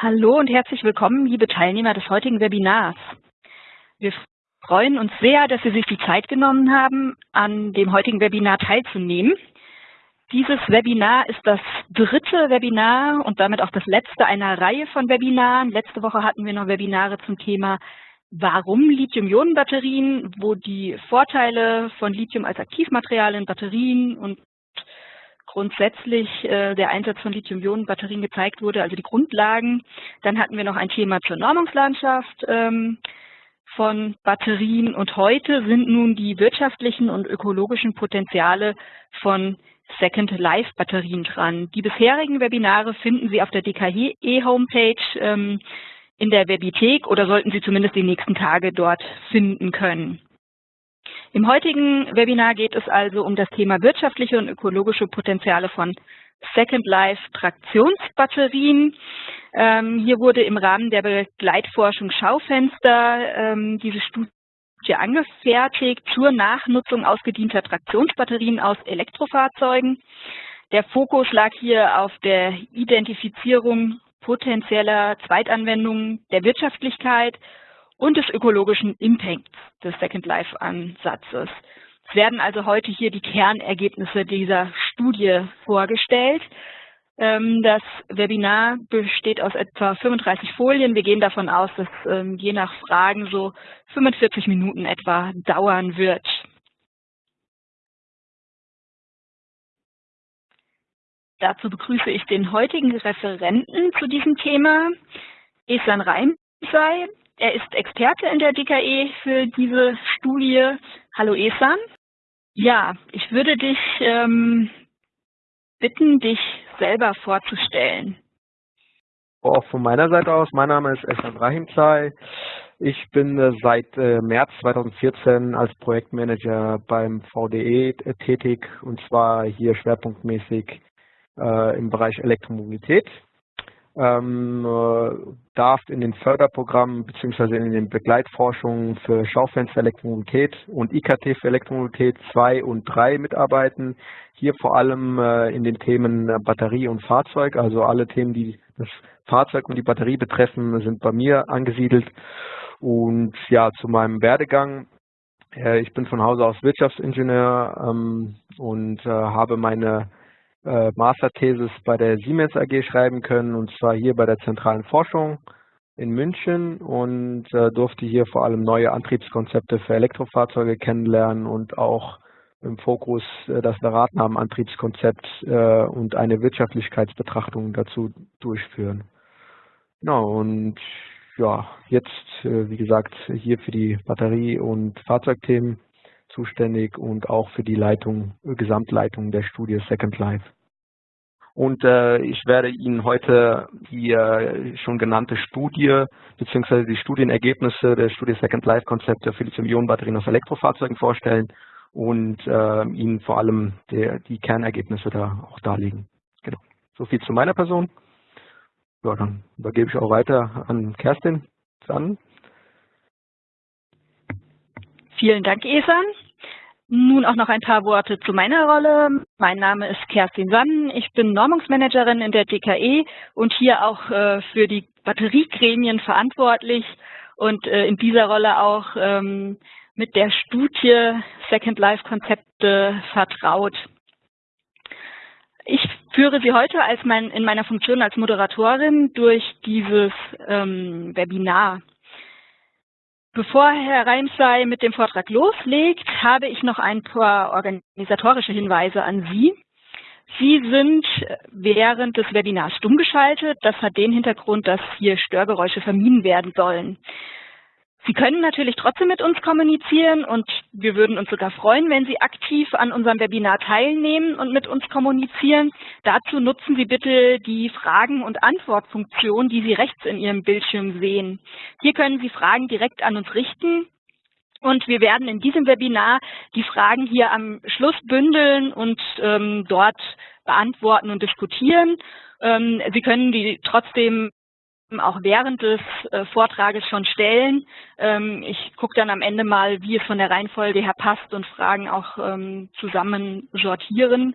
Hallo und herzlich willkommen, liebe Teilnehmer des heutigen Webinars. Wir freuen uns sehr, dass Sie sich die Zeit genommen haben, an dem heutigen Webinar teilzunehmen. Dieses Webinar ist das dritte Webinar und damit auch das letzte einer Reihe von Webinaren. Letzte Woche hatten wir noch Webinare zum Thema Warum Lithium-Ionen-Batterien, wo die Vorteile von Lithium als Aktivmaterial in Batterien und grundsätzlich äh, der Einsatz von Lithium-Ionen-Batterien gezeigt wurde, also die Grundlagen. Dann hatten wir noch ein Thema zur Normungslandschaft ähm, von Batterien und heute sind nun die wirtschaftlichen und ökologischen Potenziale von Second Life Batterien dran. Die bisherigen Webinare finden Sie auf der DKE Homepage ähm, in der Webithek oder sollten Sie zumindest die nächsten Tage dort finden können. Im heutigen Webinar geht es also um das Thema wirtschaftliche und ökologische Potenziale von Second Life Traktionsbatterien. Ähm, hier wurde im Rahmen der Begleitforschung Schaufenster ähm, diese Studie angefertigt zur Nachnutzung ausgedienter Traktionsbatterien aus Elektrofahrzeugen. Der Fokus lag hier auf der Identifizierung potenzieller Zweitanwendungen der Wirtschaftlichkeit und des ökologischen Impacts des Second Life Ansatzes. Es werden also heute hier die Kernergebnisse dieser Studie vorgestellt. Ähm, das Webinar besteht aus etwa 35 Folien. Wir gehen davon aus, dass ähm, je nach Fragen so 45 Minuten etwa dauern wird. Dazu begrüße ich den heutigen Referenten zu diesem Thema, Esan Reimsei. Er ist Experte in der DKE für diese Studie. Hallo Esan. Ja, ich würde dich ähm, bitten, dich selber vorzustellen. Auch von meiner Seite aus, mein Name ist Esan Rahimzai. Ich bin äh, seit äh, März 2014 als Projektmanager beim VDE tätig und zwar hier schwerpunktmäßig äh, im Bereich Elektromobilität ähm, äh, darf in den Förderprogrammen bzw. in den Begleitforschungen für Schaufenster Elektromobilität und IKT für Elektromobilität 2 und 3 mitarbeiten. Hier vor allem äh, in den Themen Batterie und Fahrzeug, also alle Themen, die das Fahrzeug und die Batterie betreffen, sind bei mir angesiedelt. Und ja, zu meinem Werdegang. Äh, ich bin von Hause aus Wirtschaftsingenieur ähm, und äh, habe meine äh, Masterthesis bei der Siemens AG schreiben können, und zwar hier bei der zentralen Forschung in München und äh, durfte hier vor allem neue Antriebskonzepte für Elektrofahrzeuge kennenlernen und auch im Fokus äh, das Radnahmen-Antriebskonzept äh, und eine Wirtschaftlichkeitsbetrachtung dazu durchführen. Genau, und ja, jetzt, äh, wie gesagt, hier für die Batterie- und Fahrzeugthemen zuständig und auch für die Leitung, Gesamtleitung der Studie Second Life. Und äh, ich werde Ihnen heute die äh, schon genannte Studie bzw. die Studienergebnisse der Studie Second Life Konzepte für Lithium-Ionen-Batterien auf Elektrofahrzeugen vorstellen und äh, Ihnen vor allem der, die Kernergebnisse da auch darlegen. Genau. So viel zu meiner Person. Ja, dann übergebe ich auch weiter an Kerstin. Dann. Vielen Dank, Esan. Nun auch noch ein paar Worte zu meiner Rolle. Mein Name ist Kerstin Sann. Ich bin Normungsmanagerin in der DKE und hier auch äh, für die Batteriegremien verantwortlich und äh, in dieser Rolle auch ähm, mit der Studie Second Life Konzepte vertraut. Ich führe Sie heute als mein, in meiner Funktion als Moderatorin durch dieses ähm, Webinar. Bevor Herr Reimsei mit dem Vortrag loslegt, habe ich noch ein paar organisatorische Hinweise an Sie. Sie sind während des Webinars stumm geschaltet. Das hat den Hintergrund, dass hier Störgeräusche vermieden werden sollen. Sie können natürlich trotzdem mit uns kommunizieren und wir würden uns sogar freuen, wenn Sie aktiv an unserem Webinar teilnehmen und mit uns kommunizieren. Dazu nutzen Sie bitte die Fragen- und Antwortfunktion, die Sie rechts in Ihrem Bildschirm sehen. Hier können Sie Fragen direkt an uns richten und wir werden in diesem Webinar die Fragen hier am Schluss bündeln und ähm, dort beantworten und diskutieren. Ähm, Sie können die trotzdem auch während des äh, Vortrages schon stellen. Ähm, ich gucke dann am Ende mal, wie es von der Reihenfolge her passt und Fragen auch ähm, zusammen sortieren.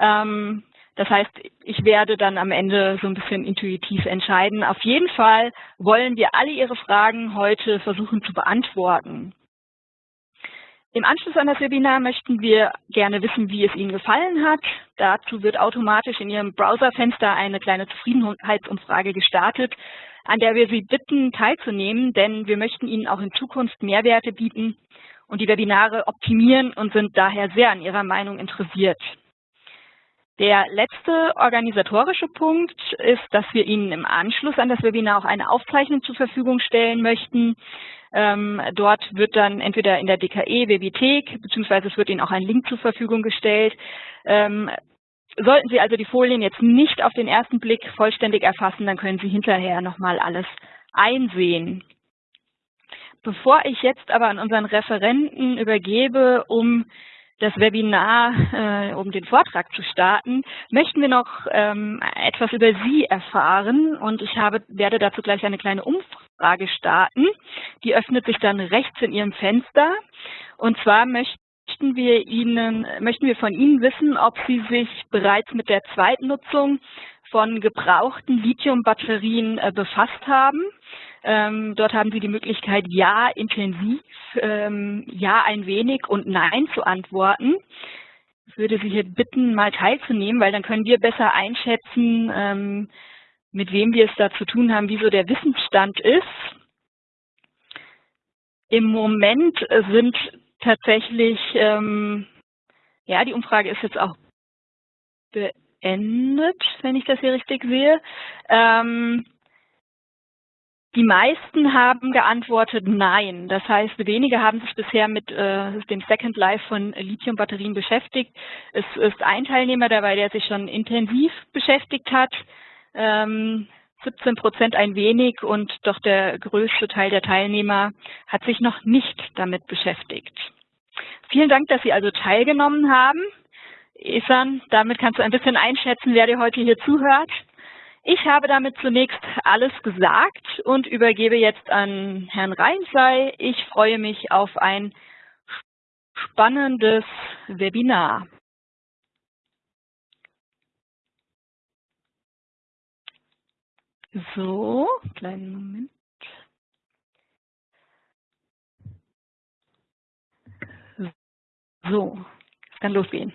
Ähm, Das heißt, ich werde dann am Ende so ein bisschen intuitiv entscheiden. Auf jeden Fall wollen wir alle Ihre Fragen heute versuchen zu beantworten. Im Anschluss an das Webinar möchten wir gerne wissen, wie es Ihnen gefallen hat. Dazu wird automatisch in Ihrem Browserfenster eine kleine Zufriedenheitsumfrage gestartet, an der wir Sie bitten, teilzunehmen, denn wir möchten Ihnen auch in Zukunft Mehrwerte bieten und die Webinare optimieren und sind daher sehr an Ihrer Meinung interessiert. Der letzte organisatorische Punkt ist, dass wir Ihnen im Anschluss an das Webinar auch eine Aufzeichnung zur Verfügung stellen möchten. Ähm, dort wird dann entweder in der DKE Webithek, beziehungsweise es wird Ihnen auch ein Link zur Verfügung gestellt. Ähm, sollten Sie also die Folien jetzt nicht auf den ersten Blick vollständig erfassen, dann können Sie hinterher nochmal alles einsehen. Bevor ich jetzt aber an unseren Referenten übergebe, um das Webinar, äh, um den Vortrag zu starten, möchten wir noch ähm, etwas über Sie erfahren. Und ich habe, werde dazu gleich eine kleine Umfrage starten. Die öffnet sich dann rechts in Ihrem Fenster. Und zwar möchten wir Ihnen, möchten wir von Ihnen wissen, ob Sie sich bereits mit der Zweitnutzung von gebrauchten Lithium-Batterien äh, befasst haben ähm, dort haben Sie die Möglichkeit, ja intensiv, ähm, ja ein wenig und nein zu antworten. Ich würde Sie hier bitten, mal teilzunehmen, weil dann können wir besser einschätzen, ähm, mit wem wir es da zu tun haben, wie so der Wissensstand ist. Im Moment sind tatsächlich, ähm, ja, die Umfrage ist jetzt auch beendet, wenn ich das hier richtig sehe. Ähm, die meisten haben geantwortet Nein. Das heißt, wenige haben sich bisher mit äh, dem Second Life von Lithium-Batterien beschäftigt. Es ist ein Teilnehmer dabei, der sich schon intensiv beschäftigt hat. Ähm, 17 Prozent ein wenig und doch der größte Teil der Teilnehmer hat sich noch nicht damit beschäftigt. Vielen Dank, dass Sie also teilgenommen haben. Isan, damit kannst du ein bisschen einschätzen, wer dir heute hier zuhört. Ich habe damit zunächst alles gesagt und übergebe jetzt an Herrn Reinsley. Ich freue mich auf ein spannendes Webinar. So, kleinen Moment. So, es kann losgehen.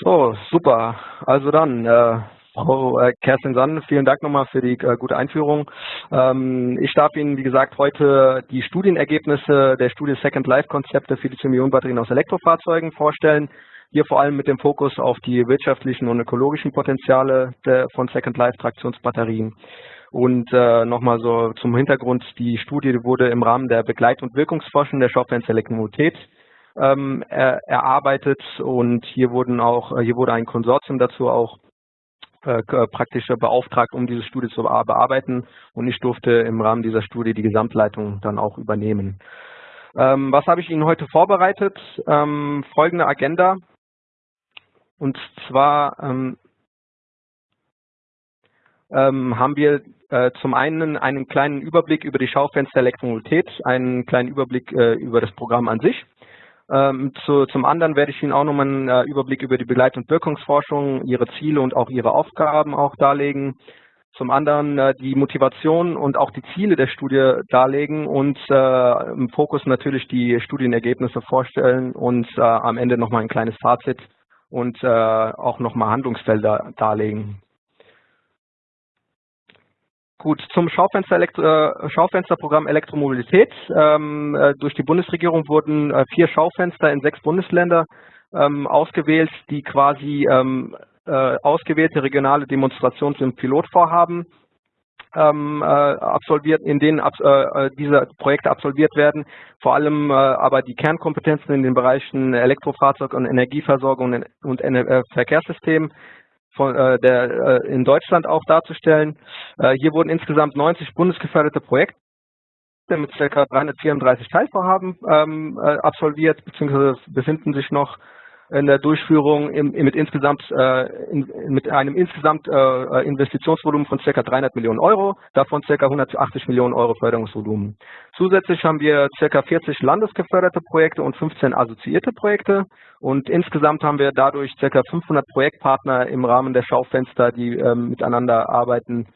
So, super. Also dann, äh, Frau äh, Kerstin Sann, vielen Dank nochmal für die äh, gute Einführung. Ähm, ich darf Ihnen, wie gesagt, heute die Studienergebnisse der Studie Second Life Konzepte für Lithium-Ionen-Batterien aus Elektrofahrzeugen vorstellen. Hier vor allem mit dem Fokus auf die wirtschaftlichen und ökologischen Potenziale der, von Second Life Traktionsbatterien. Und äh, nochmal so zum Hintergrund, die Studie wurde im Rahmen der Begleit- und Wirkungsforschung der Schaufenster Elektromobilität ähm, er, erarbeitet und hier wurden auch, hier wurde ein Konsortium dazu auch äh, praktisch beauftragt, um diese Studie zu bearbeiten und ich durfte im Rahmen dieser Studie die Gesamtleitung dann auch übernehmen. Ähm, was habe ich Ihnen heute vorbereitet? Ähm, folgende Agenda. Und zwar ähm, ähm haben wir äh, zum einen einen kleinen Überblick über die Schaufenster Elektromobilität, einen kleinen Überblick äh, über das Programm an sich. Ähm, zu, zum anderen werde ich Ihnen auch nochmal einen äh, Überblick über die Begleit- und Wirkungsforschung, ihre Ziele und auch ihre Aufgaben auch darlegen. Zum anderen äh, die Motivation und auch die Ziele der Studie darlegen und äh, im Fokus natürlich die Studienergebnisse vorstellen und äh, am Ende nochmal ein kleines Fazit und äh, auch nochmal Handlungsfelder darlegen. Gut, zum Schaufenster Elektro, äh, Schaufensterprogramm Elektromobilität. Ähm, äh, durch die Bundesregierung wurden äh, vier Schaufenster in sechs Bundesländer ähm, ausgewählt, die quasi ähm, äh, ausgewählte regionale Demonstrations- und Pilotvorhaben ähm, äh, absolviert, in denen ab, äh, diese Projekte absolviert werden. Vor allem aber die Kernkompetenzen in den Bereichen Elektrofahrzeug und Energieversorgung und, und Verkehrssystem von, äh, der, äh, in Deutschland auch darzustellen. Äh, hier wurden insgesamt 90 bundesgeförderte Projekte mit ca. 334 Teilvorhaben ähm, äh, absolviert, beziehungsweise befinden sich noch in der Durchführung im, mit insgesamt äh, in, mit einem insgesamt äh, Investitionsvolumen von ca. 300 Millionen Euro, davon ca. 180 Millionen Euro Förderungsvolumen. Zusätzlich haben wir ca. 40 landesgeförderte Projekte und 15 assoziierte Projekte und insgesamt haben wir dadurch ca. 500 Projektpartner im Rahmen der Schaufenster, die äh, miteinander arbeiten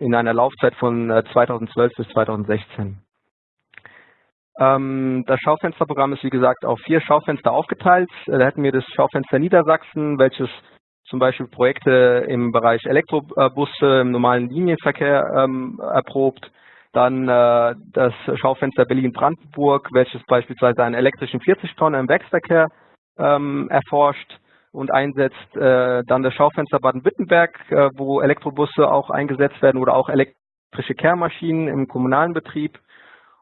in einer Laufzeit von 2012 äh, bis 2016. Ähm, das Schaufensterprogramm ist wie gesagt auf vier Schaufenster aufgeteilt. Äh, da hätten wir das Schaufenster Niedersachsen, welches zum Beispiel Projekte im Bereich Elektrobusse im normalen Linienverkehr ähm, erprobt. Dann äh, das Schaufenster Berlin-Brandenburg, welches beispielsweise einen elektrischen 40-Tonner im Werksverkehr ähm, erforscht und einsetzt. Äh, dann das Schaufenster Baden-Württemberg, wo Elektrobusse auch eingesetzt werden oder auch elektrische Kehrmaschinen im kommunalen Betrieb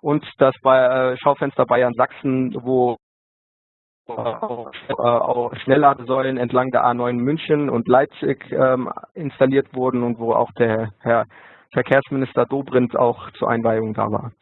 und das bei, äh, Schaufenster Bayern Sachsen, wo auch Schnellladesäulen entlang der A9 München und Leipzig ähm, installiert wurden und wo auch der Herr Verkehrsminister Dobrindt auch zur Einweihung da war.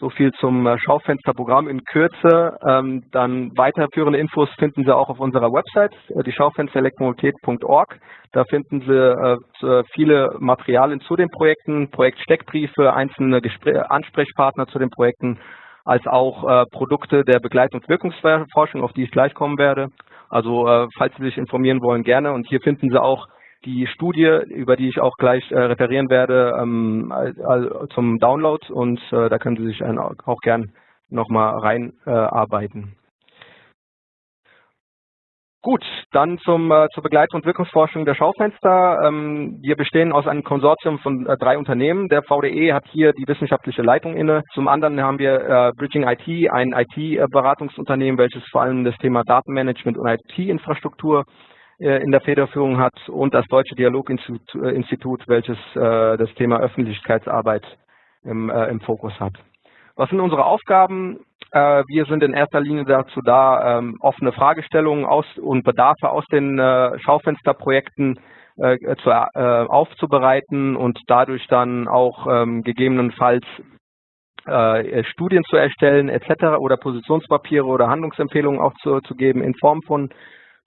So viel zum äh, Schaufensterprogramm in Kürze. Ähm, dann weiterführende Infos finden Sie auch auf unserer Website, äh, die Schaufensterelektromobilität.org. Da finden Sie äh, viele Materialien zu den Projekten, Projektsteckbriefe, einzelne Gespr Ansprechpartner zu den Projekten, als auch äh, Produkte der Begleit- und Wirkungsforschung, auf die ich gleich kommen werde. Also äh, falls Sie sich informieren wollen, gerne. Und hier finden Sie auch die Studie, über die ich auch gleich äh, referieren werde, ähm, also zum Download und äh, da können Sie sich auch gern nochmal reinarbeiten. Äh, Gut, dann zum, äh, zur Begleit- und Wirkungsforschung der Schaufenster. Ähm, wir bestehen aus einem Konsortium von äh, drei Unternehmen. Der VDE hat hier die wissenschaftliche Leitung inne. Zum anderen haben wir äh, Bridging IT, ein IT-Beratungsunternehmen, welches vor allem das Thema Datenmanagement und IT-Infrastruktur in der Federführung hat und das Deutsche Dialoginstitut, äh, welches äh, das Thema Öffentlichkeitsarbeit im, im Fokus hat. Was sind unsere Aufgaben? Wir sind in erster Linie dazu da, ähm, offene Fragestellungen aus und Bedarfe aus den Schaufensterprojekten aufzubereiten und dadurch dann auch ähm, gegebenenfalls Studien zu erstellen etc. oder Positionspapiere oder Handlungsempfehlungen auch zu, zu geben in Form von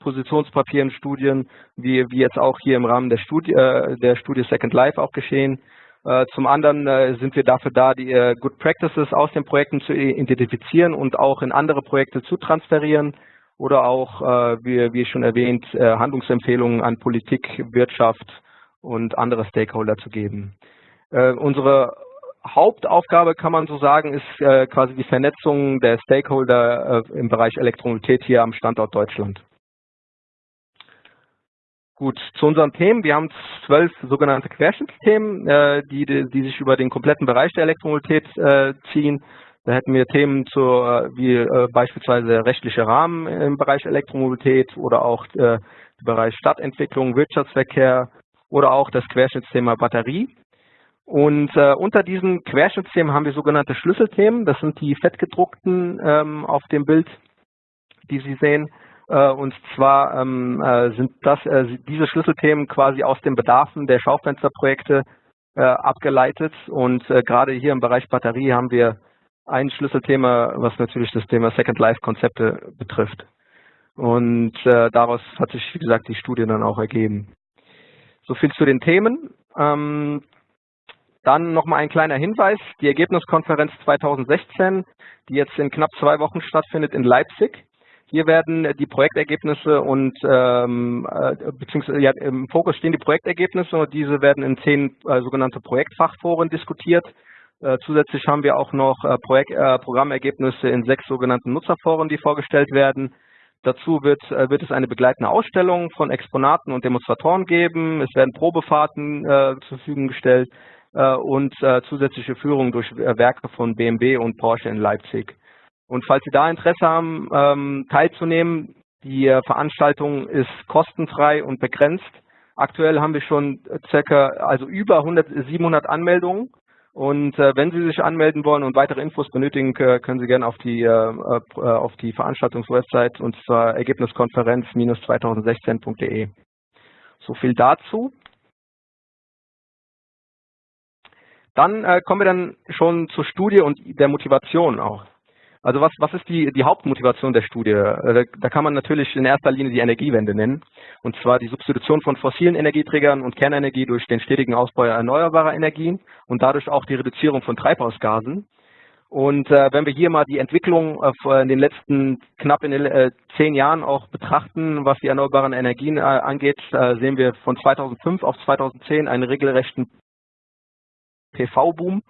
Positionspapieren, Studien, wie, wie jetzt auch hier im Rahmen der Studie, äh, der Studie Second Life auch geschehen. Äh, zum anderen äh, sind wir dafür da, die Good Practices aus den Projekten zu identifizieren und auch in andere Projekte zu transferieren oder auch, wie, wie schon erwähnt, Handlungsempfehlungen an Politik, Wirtschaft und andere Stakeholder zu geben. Unsere Hauptaufgabe, kann man so sagen, ist quasi die Vernetzung der Stakeholder im Bereich Elektromobilität hier am Standort Deutschland. Gut, zu unseren Themen. Wir haben zwölf sogenannte Querschnittsthemen, äh, die, die sich über den kompletten Bereich der Elektromobilität äh, ziehen. Da hätten wir Themen zu, äh, wie äh, beispielsweise rechtliche Rahmen im Bereich Elektromobilität oder auch äh, der Bereich Stadtentwicklung, Wirtschaftsverkehr oder auch das Querschnittsthema Batterie. Und äh, unter diesen Querschnittsthemen haben wir sogenannte Schlüsselthemen. Das sind die fettgedruckten ähm, auf dem Bild, die Sie sehen. Äh, und zwar ähm, äh, sind das äh, diese Schlüsselthemen quasi aus den Bedarfen der Schaufensterprojekte abgeleitet. Und gerade hier im Bereich Batterie haben wir ein Schlüsselthema, was natürlich das Thema Second Life Konzepte betrifft. Und daraus hat sich, wie gesagt, die Studie dann auch ergeben. So viel zu den Themen. Ähm, dann nochmal ein kleiner Hinweis. Die Ergebniskonferenz 2016, die jetzt in knapp zwei Wochen stattfindet in Leipzig, hier werden die Projektergebnisse und ähm, äh, beziehungsweise ja, im Fokus stehen die Projektergebnisse und diese werden in zehn äh, sogenannte Projektfachforen diskutiert. Äh, zusätzlich haben wir auch noch äh, Projekt, äh, Programmergebnisse in sechs sogenannten Nutzerforen, die vorgestellt werden. Dazu wird, äh, wird es eine begleitende Ausstellung von Exponaten und Demonstratoren geben. Es werden Probefahrten äh, zur Verfügung gestellt äh, und äh, zusätzliche Führungen durch äh, Werke von BMW und Porsche in Leipzig. Und falls Sie da Interesse haben, ähm, teilzunehmen, die äh, Veranstaltung ist kostenfrei und begrenzt. Aktuell haben wir schon circa, also über 100, 700 Anmeldungen. Und äh, wenn Sie sich anmelden wollen und weitere Infos benötigen, äh, können Sie gerne auf die, äh, äh auf die Veranstaltungswebsite und zwar ergebniskonferenz-2016.de. So viel dazu. Dann äh, kommen wir dann schon zur Studie und der Motivation auch. Also was, was ist die, die Hauptmotivation der Studie? Äh, da kann man natürlich in erster Linie die Energiewende nennen, und zwar die Substitution von fossilen Energieträgern und Kernenergie durch den stetigen Ausbau erneuerbarer Energien und dadurch auch die Reduzierung von Treibhausgasen. Und äh, wenn wir hier mal die Entwicklung äh, in den letzten knapp in äh, zehn Jahren auch betrachten, was die erneuerbaren Energien äh, angeht, äh, sehen wir von 2005 auf 2010 einen regelrechten PV-Boom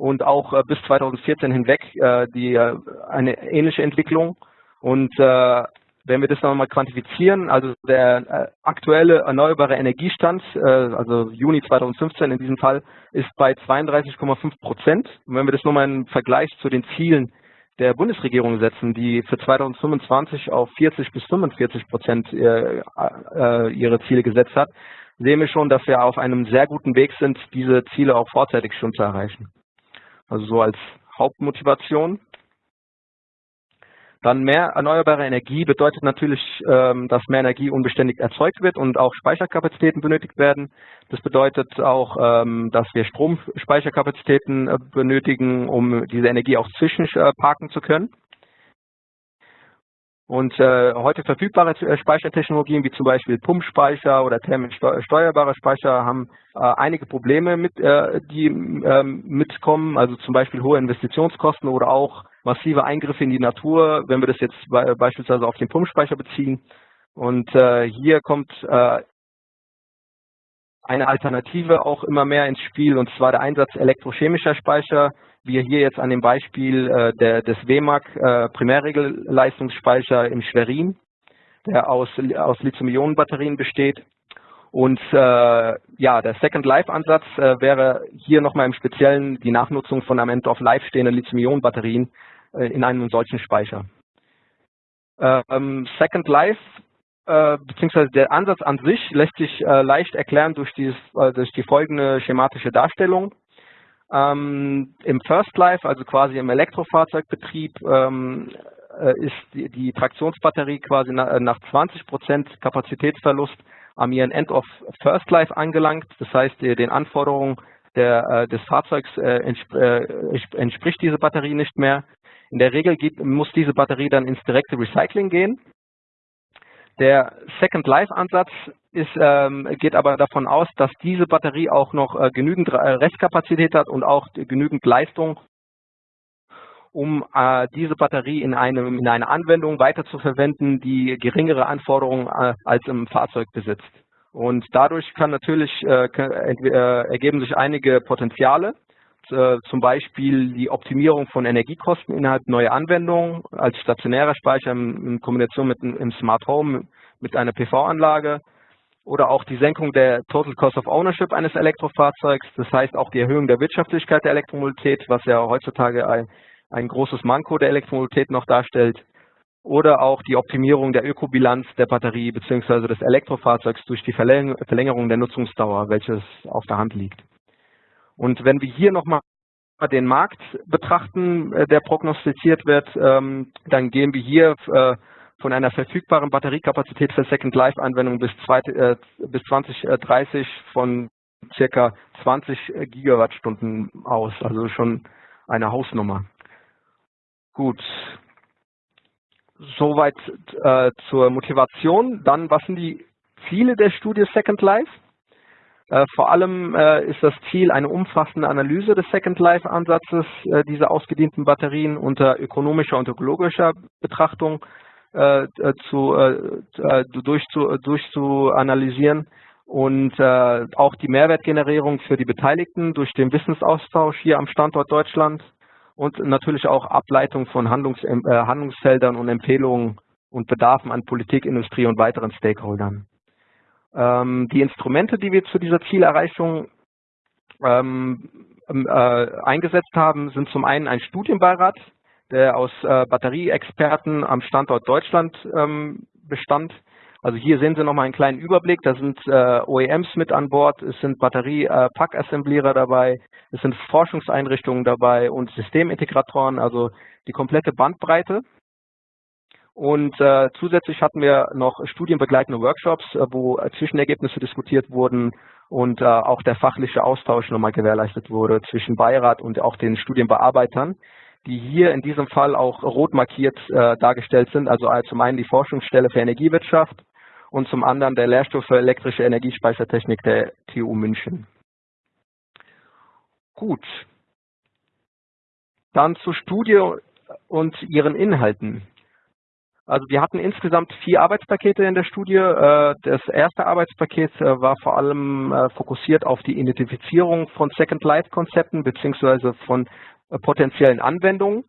und auch äh, bis 2014 hinweg äh, die, äh, eine ähnliche Entwicklung. Und äh, wenn wir das nochmal quantifizieren, also der äh, aktuelle erneuerbare Energiestand, äh, also Juni 2015 in diesem Fall, ist bei 32,5 Prozent. Und wenn wir das nochmal im Vergleich zu den Zielen der Bundesregierung setzen, die für 2025 auf 40 bis 45 Prozent äh, äh, ihre Ziele gesetzt hat, sehen wir schon, dass wir auf einem sehr guten Weg sind, diese Ziele auch vorzeitig schon zu erreichen. Also so als Hauptmotivation. Dann mehr erneuerbare Energie bedeutet natürlich, ähm, dass mehr Energie unbeständig erzeugt wird und auch Speicherkapazitäten benötigt werden. Das bedeutet auch, ähm, dass wir Stromspeicherkapazitäten äh, benötigen, um diese Energie auch zwischenparken zu können. Und äh, heute verfügbare äh, Speichertechnologien wie zum Beispiel Pumpspeicher oder thermisch Speicher haben äh, einige Probleme, mit, äh, die ähm, mitkommen, also zum Beispiel hohe Investitionskosten oder auch massive Eingriffe in die Natur, wenn wir das jetzt be beispielsweise auf den Pumpspeicher beziehen. Und äh, hier kommt äh, eine Alternative auch immer mehr ins Spiel, und zwar der Einsatz elektrochemischer Speicher, wie hier jetzt an dem Beispiel äh, der, des WMAG äh, Primärregelleistungsspeicher in Schwerin, der aus, aus Lithium-Ionen-Batterien besteht. Und äh, ja, der Second Life-Ansatz äh, wäre hier nochmal im Speziellen die Nachnutzung von am End of Life stehenden Lithium-Ionen-Batterien äh, in einem solchen Speicher. Ähm, Second Life äh, beziehungsweise der Ansatz an sich lässt sich äh, leicht erklären durch, dieses, äh, durch die folgende schematische Darstellung. Ähm, Im First Life, also quasi im Elektrofahrzeugbetrieb, ähm, äh, ist die, die, Traktionsbatterie quasi na, nach 20 Prozent Kapazitätsverlust am ihren End of First Life angelangt. Das heißt, den Anforderungen der, äh, des Fahrzeugs äh, entsp entspricht diese Batterie nicht mehr. In der Regel geht, muss diese Batterie dann ins direkte Recycling gehen. Der Second Life Ansatz ist, ähm, geht aber davon aus, dass diese Batterie auch noch äh, genügend äh, Restkapazität hat und auch genügend Leistung, um äh, diese Batterie in, einem, in einer Anwendung weiterzuverwenden, die geringere Anforderungen äh, als im Fahrzeug besitzt. Und dadurch kann natürlich äh, äh, ergeben sich einige Potenziale zum Beispiel die Optimierung von Energiekosten innerhalb neuer Anwendungen als stationärer Speicher in Kombination mit einem Smart Home mit einer PV-Anlage oder auch die Senkung der Total Cost of Ownership eines Elektrofahrzeugs, das heißt auch die Erhöhung der Wirtschaftlichkeit der Elektromobilität, was ja heutzutage ein, ein großes Manko der Elektromobilität noch darstellt, oder auch die Optimierung der Ökobilanz der Batterie bzw. des Elektrofahrzeugs durch die Verlängerung der Nutzungsdauer, welches auf der Hand liegt. Und wenn wir hier nochmal den Markt betrachten, äh, der prognostiziert wird, ähm, dann gehen wir hier äh, von einer verfügbaren Batteriekapazität für Second Life Anwendungen bis, äh, bis 2030 von circa 20 Gigawattstunden aus, also schon eine Hausnummer. Gut. Soweit äh, zur Motivation. Dann, was sind die Ziele der Studie Second Life? Äh, vor allem äh, ist das Ziel eine umfassende Analyse des Second Life Ansatzes äh, dieser ausgedienten Batterien unter ökonomischer und ökologischer Betrachtung zu, durch, zu, durch zu analysieren und auch die Mehrwertgenerierung für die Beteiligten durch den Wissensaustausch hier am Standort Deutschland und natürlich auch Ableitung von Handlungs, Handlungsfeldern und Empfehlungen und Bedarfen an Politik, Industrie und weiteren Stakeholdern. Ähm, die Instrumente, die wir zu dieser Zielerreichung ähm, ähm, äh, eingesetzt haben, sind zum einen ein Studienbeirat, der aus äh, Batterieexperten am Standort Deutschland bestand. Also hier sehen Sie nochmal einen kleinen Überblick. Da sind äh, OEMs mit an Bord, es sind Batterie-Pack-Assemblierer dabei, es sind Forschungseinrichtungen dabei und Systemintegratoren, also die komplette Bandbreite. Und äh, zusätzlich hatten wir noch studienbegleitende Workshops, äh, wo Zwischenergebnisse diskutiert wurden und äh, auch der fachliche Austausch nochmal gewährleistet wurde zwischen Beirat und auch den Studienbearbeitern, die hier in diesem Fall auch rot markiert äh, dargestellt sind. Also äh, zum einen die Forschungsstelle für Energiewirtschaft und zum anderen der Lehrstuhl für elektrische Energiespeichertechnik der TU München. Gut. Dann zur Studie und ihren Inhalten. Also wir hatten insgesamt vier Arbeitspakete in der Studie. Äh, das erste Arbeitspaket äh, war vor allem äh, fokussiert auf die Identifizierung von Second Life Konzepten beziehungsweise von potenziellen Anwendungen.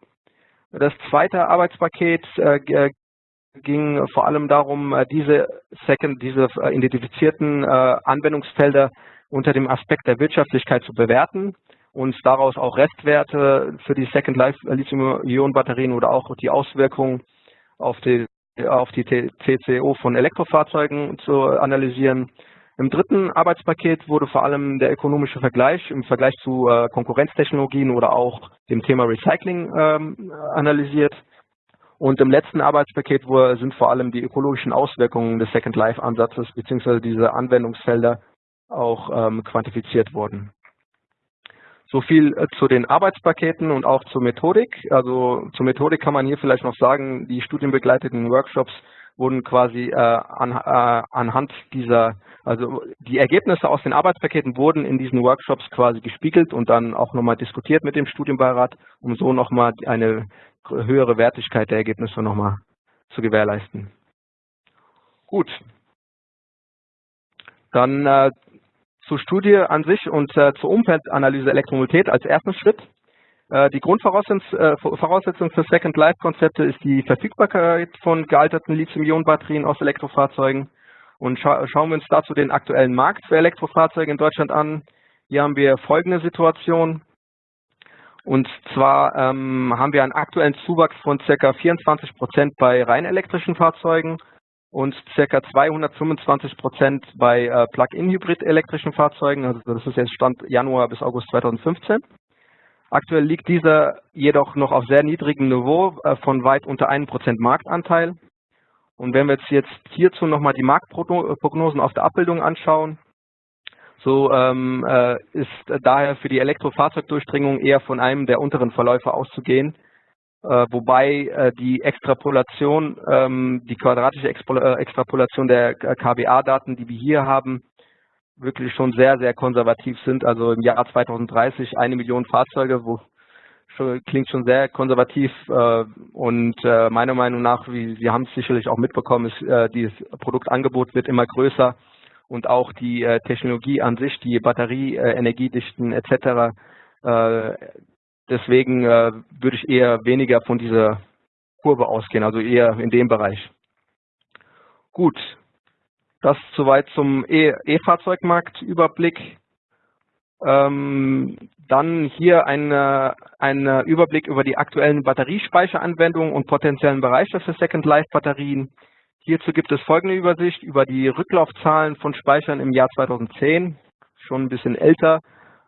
Das zweite Arbeitspaket ging vor allem darum, diese Second, diese identifizierten Anwendungsfelder unter dem Aspekt der Wirtschaftlichkeit zu bewerten und daraus auch Restwerte für die Second Life Lithium-Ionen-Batterien oder auch die Auswirkungen auf die, auf die TCO von Elektrofahrzeugen zu analysieren. Im dritten Arbeitspaket wurde vor allem der ökonomische Vergleich im Vergleich zu äh, Konkurrenztechnologien oder auch dem Thema Recycling ähm, analysiert. Und im letzten Arbeitspaket sind vor allem die ökologischen Auswirkungen des Second Life Ansatzes bzw. diese Anwendungsfelder auch ähm, quantifiziert worden. So viel äh, zu den Arbeitspaketen und auch zur Methodik. Also zur Methodik kann man hier vielleicht noch sagen, die studienbegleiteten Workshops wurden quasi äh, an, äh, anhand dieser, also die Ergebnisse aus den Arbeitspaketen wurden in diesen Workshops quasi gespiegelt und dann auch nochmal diskutiert mit dem Studienbeirat, um so nochmal eine höhere Wertigkeit der Ergebnisse nochmal zu gewährleisten. Gut. Dann äh, zur Studie an sich und äh, zur Umfeldanalyse Elektromobilität als ersten Schritt. Äh, die Grundvoraussetzung äh, für Second Life Konzepte ist die Verfügbarkeit von gealterten Lithium-Ionen-Batterien aus Elektrofahrzeugen. Und scha schauen wir uns dazu den aktuellen Markt für Elektrofahrzeuge in Deutschland an. Hier haben wir folgende Situation. Und zwar ähm, haben wir einen aktuellen Zuwachs von ca. 24 Prozent bei rein elektrischen Fahrzeugen und ca. 225 Prozent bei äh, Plug-in-Hybrid-elektrischen Fahrzeugen. Also das ist jetzt Stand Januar bis August 2015. Aktuell liegt dieser jedoch noch auf sehr niedrigem Niveau äh, von weit unter 1% Marktanteil. Und wenn wir jetzt, jetzt hierzu nochmal die Marktprognosen auf der Abbildung anschauen, so ähm, äh, ist daher für die Elektrofahrzeugdurchdringung eher von einem der unteren Verläufe auszugehen, äh, wobei äh, die Extrapolation, ähm, die quadratische äh, Extrapolation der KBA-Daten, die wir hier haben, wirklich schon sehr, sehr konservativ sind. Also im Jahr 2030 eine Million Fahrzeuge, wo schon, klingt schon sehr konservativ und meiner Meinung nach, wie Sie haben es sicherlich auch mitbekommen, ist dieses Produktangebot wird immer größer und auch die Technologie an sich, die Batterie, Energiedichten etc. Deswegen äh, würde ich eher weniger von dieser Kurve ausgehen, also eher in dem Bereich. Gut, das soweit zum E-Fahrzeugmarktüberblick. Ähm, dann hier ein, ein Überblick über die aktuellen Batteriespeicheranwendungen und potenziellen Bereiche für Second Life Batterien. Hierzu gibt es folgende Übersicht über die Rücklaufzahlen von Speichern im Jahr 2010, schon ein bisschen älter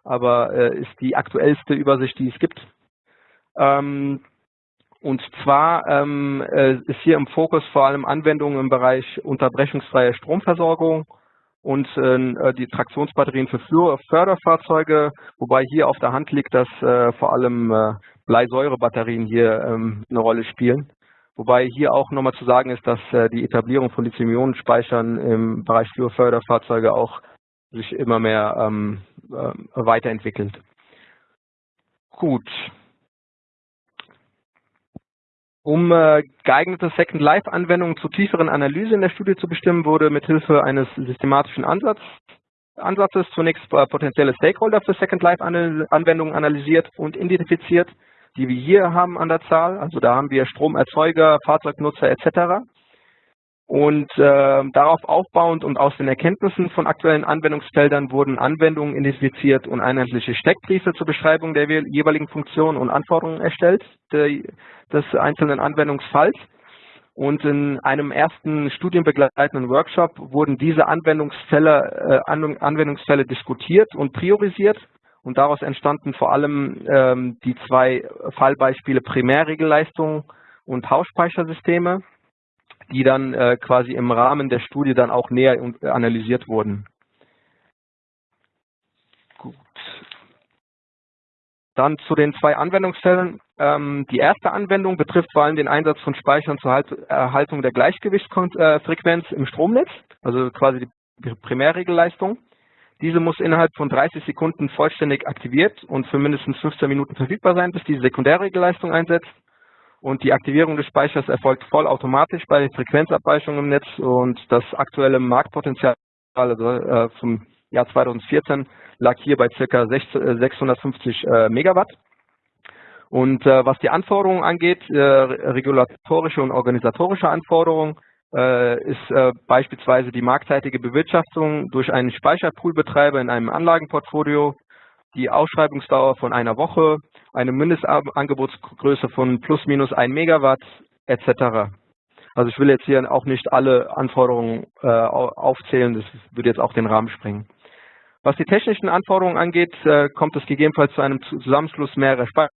aber äh, ist die aktuellste Übersicht, die es gibt. Ähm, und zwar ähm, äh, ist hier im Fokus vor allem Anwendungen im Bereich unterbrechungsfreie Stromversorgung und äh, die Traktionsbatterien für Förderfahrzeuge, wobei hier auf der Hand liegt, dass äh, vor allem äh, Bleisäurebatterien hier ähm, eine Rolle spielen. Wobei hier auch nochmal zu sagen ist, dass äh, die Etablierung von Lithium-Ionen-Speichern im Bereich Förderfahrzeuge auch sich immer mehr ähm, äh, weiterentwickelt. Gut. Um äh, geeignete Second Life Anwendungen zur tieferen Analyse in der Studie zu bestimmen, wurde mithilfe eines systematischen Ansatz, Ansatzes zunächst äh, potenzielle Stakeholder für Second Life Anwendungen analysiert und identifiziert, die wir hier haben an der Zahl. Also da haben wir Stromerzeuger, Fahrzeugnutzer etc. Und äh, darauf aufbauend und aus den Erkenntnissen von aktuellen Anwendungsfeldern wurden Anwendungen identifiziert und einheitliche Steckbriefe zur Beschreibung der jeweiligen Funktionen und Anforderungen erstellt, der, des einzelnen Anwendungsfalls. Und in einem ersten studienbegleitenden Workshop wurden diese Anwendungsfälle, äh, Anwendungsfälle diskutiert und priorisiert. Und daraus entstanden vor allem ähm, die zwei Fallbeispiele Primärregelleistung und Hausspeichersysteme die dann äh, quasi im Rahmen der Studie dann auch näher analysiert wurden. Gut. Dann zu den zwei Anwendungsfällen. Ähm, die erste Anwendung betrifft vor allem den Einsatz von Speichern zur halt Erhaltung der Gleichgewichtsfrequenz im Stromnetz, also quasi die Primärregelleistung. Diese muss innerhalb von 30 Sekunden vollständig aktiviert und für mindestens 15 Minuten verfügbar sein, bis die Sekundärregelleistung einsetzt. Und die Aktivierung des Speichers erfolgt vollautomatisch bei Frequenzabweichungen im Netz und das aktuelle Marktpotenzial also, äh, vom Jahr 2014 lag hier bei ca. 650 äh, Megawatt. Und äh, was die Anforderungen angeht, äh, regulatorische und organisatorische Anforderungen, äh, ist äh, beispielsweise die marktseitige Bewirtschaftung durch einen Speicherpoolbetreiber in einem Anlagenportfolio, die Ausschreibungsdauer von einer Woche, eine Mindestangebotsgröße von plus minus 1 Megawatt etc. Also ich will jetzt hier auch nicht alle Anforderungen äh, aufzählen, das würde jetzt auch den Rahmen sprengen. Was die technischen Anforderungen angeht, äh, kommt es gegebenenfalls zu einem Zusammenschluss mehrerer Speicher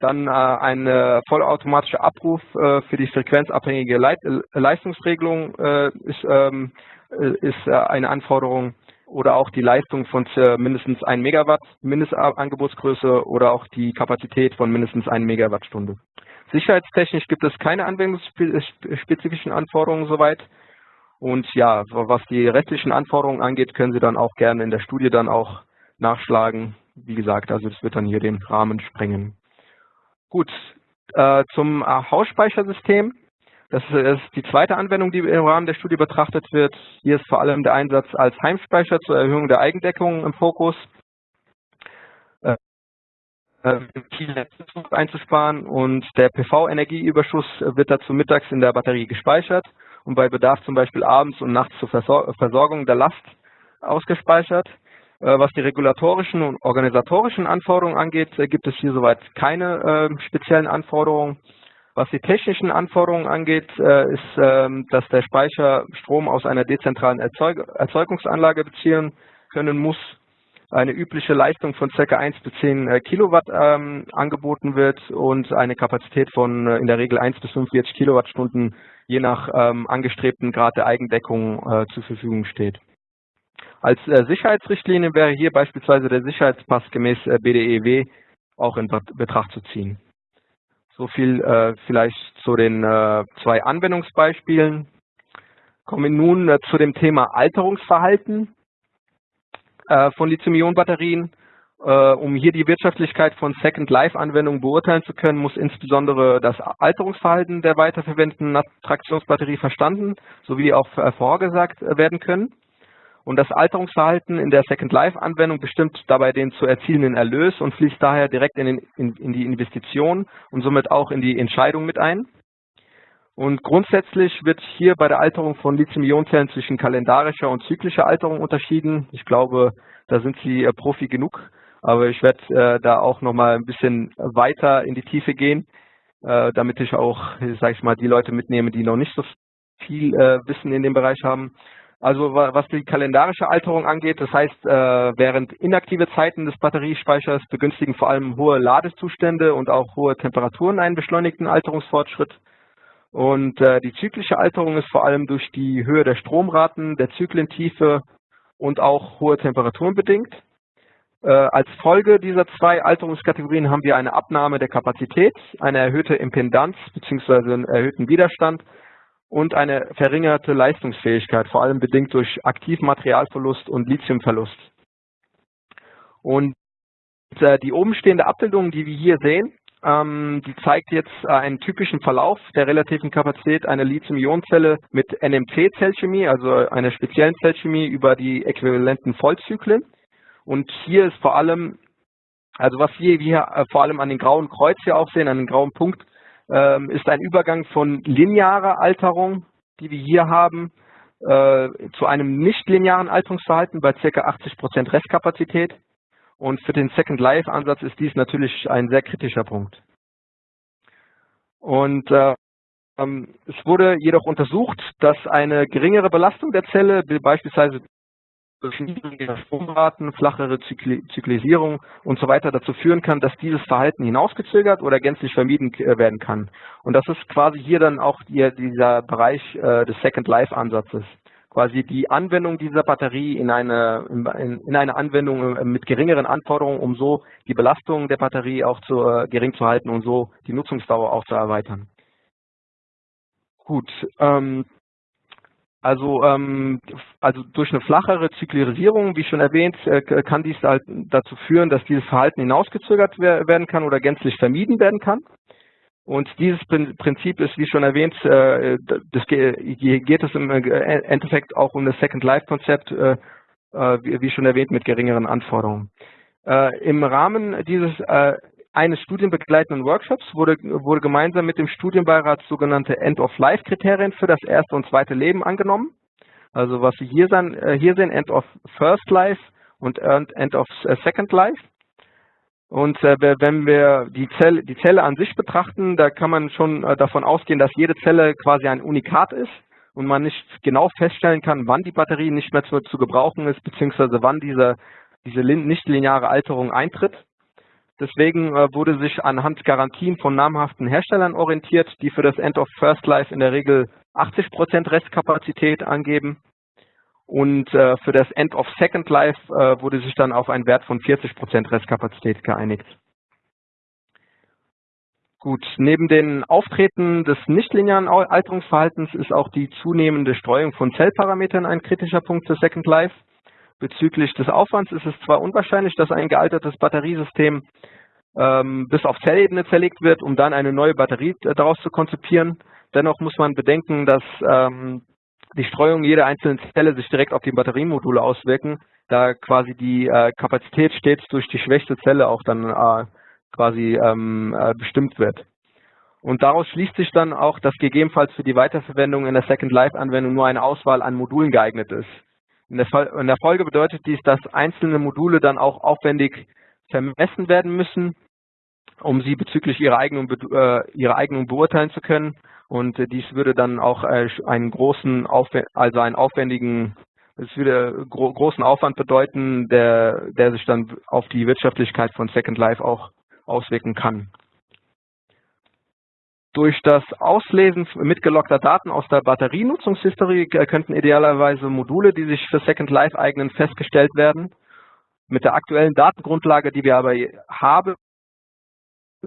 dann äh, ein äh, vollautomatischer Abruf äh, für die frequenzabhängige Leit äh, Leistungsregelung äh, ist, ähm, äh, ist eine Anforderung oder auch die Leistung von mindestens 1 Megawatt Mindestangebotsgröße oder auch die Kapazität von mindestens 1 Megawattstunde. Sicherheitstechnisch gibt es keine anwendungsspezifischen Anforderungen soweit. Und ja, was die restlichen Anforderungen angeht, können Sie dann auch gerne in der Studie dann auch nachschlagen. Wie gesagt, also das wird dann hier den Rahmen sprengen. Gut, äh, zum äh, Hausspeichersystem. Das ist die zweite Anwendung, die im Rahmen der Studie betrachtet wird. Hier ist vor allem der Einsatz als Heimspeicher zur Erhöhung der Eigendeckung im Fokus. Äh, einzusparen und der PV-Energieüberschuss wird dazu mittags in der Batterie gespeichert und bei Bedarf zum Beispiel abends und nachts zur Versorgung der Last ausgespeichert. Äh, was die regulatorischen und organisatorischen Anforderungen angeht, äh, gibt es hier soweit keine äh, speziellen Anforderungen. Was die technischen Anforderungen angeht, ist, ähm, dass der Speicher Strom aus einer dezentralen Erzeugungsanlage beziehen können muss. Eine übliche Leistung von ca. 1 bis 10 Kilowatt ähm, angeboten wird und eine Kapazität von in der Regel 1 bis 45 Kilowattstunden je nach ähm, angestrebten Grad der Eigendeckung zur Verfügung steht. Als äh, Sicherheitsrichtlinie wäre hier beispielsweise der Sicherheitspass gemäß äh, BDEW auch in Betracht zu ziehen. So viel äh, vielleicht zu den äh, zwei Anwendungsbeispielen. Kommen wir nun äh, zu dem Thema Alterungsverhalten äh, von Lithium-Ionen-Batterien. um hier die Wirtschaftlichkeit von Second-Life-Anwendungen beurteilen zu können, muss insbesondere das Alterungsverhalten der weiterverwendeten Traktionsbatterie verstanden sowie auch vorhergesagt werden können. Und das Alterungsverhalten in der Second Life Anwendung bestimmt dabei den zu erzielenden Erlös und fließt daher direkt in, den, in, in die Investition und somit auch in die Entscheidung mit ein. Und grundsätzlich wird hier bei der Alterung von Lithium-Ionen-Zellen zwischen kalendarischer und zyklischer Alterung unterschieden. Ich glaube, da sind Sie äh, Profi genug, aber ich werde äh, da auch nochmal ein bisschen weiter in die Tiefe gehen, äh, damit ich auch, sage ich mal, die Leute mitnehme, die noch nicht so viel äh, Wissen in dem Bereich haben. Also was die kalendarische Alterung angeht, das heißt, äh, während inaktive Zeiten des Batteriespeichers begünstigen vor allem hohe Ladezustände und auch hohe Temperaturen einen beschleunigten Alterungsfortschritt. Und äh, die zyklische Alterung ist vor allem durch die Höhe der Stromraten, der Zyklentiefe und auch hohe Temperaturen bedingt. Äh, als Folge dieser zwei Alterungskategorien haben wir eine Abnahme der Kapazität, eine erhöhte Impedanz bzw. einen erhöhten Widerstand und eine verringerte Leistungsfähigkeit, vor allem bedingt durch Aktivmaterialverlust und Lithiumverlust. Und äh, die obenstehende Abbildung, die wir hier sehen, ähm, die zeigt jetzt äh, einen typischen Verlauf der relativen Kapazität einer Lithium-Ionen-Zelle mit NMC-Zellchemie, also einer speziellen Zellchemie über die äquivalenten Vollzyklen. Und hier ist vor allem, also was wir hier äh, vor allem an den grauen Kreuz hier auch sehen, an den grauen Punkt, ist ein Übergang von linearer Alterung, die wir hier haben, äh, zu einem nicht-linearen Alterungsverhalten bei ca. 80% Restkapazität. Und für den Second Life Ansatz ist dies natürlich ein sehr kritischer Punkt. Und äh, ähm, es wurde jedoch untersucht, dass eine geringere Belastung der Zelle, beispielsweise niedrigere Stromraten, flachere Zyklisierung und so weiter dazu führen kann, dass dieses Verhalten hinausgezögert oder gänzlich vermieden äh, werden kann. Und das ist quasi hier dann auch die, dieser Bereich äh, des Second Life Ansatzes. quasi die Anwendung dieser Batterie in eine, in, in eine Anwendung mit geringeren Anforderungen, um so die Belastung der Batterie auch zu, äh, gering zu halten und so die Nutzungsdauer auch zu erweitern. Gut, ähm, also, ähm, also durch eine flachere Zyklisierung, wie schon erwähnt, äh, kann dies halt dazu führen, dass dieses Verhalten hinausgezögert werden kann oder gänzlich vermieden werden kann. Und dieses Prinzip ist, wie schon erwähnt, äh, das geht es im äh, Endeffekt auch um das Second Life Konzept, äh, wie schon erwähnt, mit geringeren Anforderungen. Im Rahmen dieses eines studienbegleitenden Workshops wurde, wurde gemeinsam mit dem Studienbeirat sogenannte End-of-Life-Kriterien für das erste und zweite Leben angenommen. Also was Sie hier, sehen, hier sehen, End of First Life und End of Second Life. Und äh, wenn wir die Zelle, die Zelle an sich betrachten, da kann man schon äh, davon ausgehen, dass jede Zelle quasi ein Unikat ist und man nicht genau feststellen kann, wann die Batterie nicht mehr zu, zu gebrauchen ist, beziehungsweise wann diese, diese nicht-lineare Alterung eintritt. Deswegen äh, wurde sich anhand Garantien von namhaften Herstellern orientiert, die für das End of First Life in der Regel 80% Restkapazität angeben. Und äh, für das End of Second Life äh, wurde sich dann auf einen Wert von 40% Restkapazität geeinigt. Gut, neben den Auftreten des nichtlinearen Alterungsverhaltens ist auch die zunehmende Streuung von Zellparametern ein kritischer Punkt für Second Life. Bezüglich des Aufwands ist es zwar unwahrscheinlich, dass ein gealtertes Batteriesystem ähm, bis auf Zellebene zerlegt wird, um dann eine neue Batterie äh, daraus zu konzipieren. Dennoch muss man bedenken, dass ähm, die Streuung jeder einzelnen Zelle sich direkt auf die Batteriemodule auswirken, da quasi die äh, Kapazität stets durch die schwächste Zelle auch dann äh, quasi ähm, äh, bestimmt wird. Und daraus schließt sich dann auch, dass gegebenenfalls für die Weiterverwendung in der Second Life Anwendung nur eine Auswahl an Modulen geeignet ist. In der, in der Folge bedeutet dies, dass einzelne Module dann auch aufwendig vermessen werden müssen, um sie bezüglich ihrer Eignung, äh, ihrer Eignung beurteilen zu können und äh, dies würde dann auch äh, einen großen, also einen aufwendigen, es würde gro großen Aufwand bedeuten, der, der sich dann auf die Wirtschaftlichkeit von Second Life auch auswirken kann. Durch das Auslesen mitgelockter Daten aus der Batterienutzungshistorie könnten idealerweise Module, die sich für Second Life eignen, festgestellt werden. Mit der aktuellen Datengrundlage, die wir aber haben,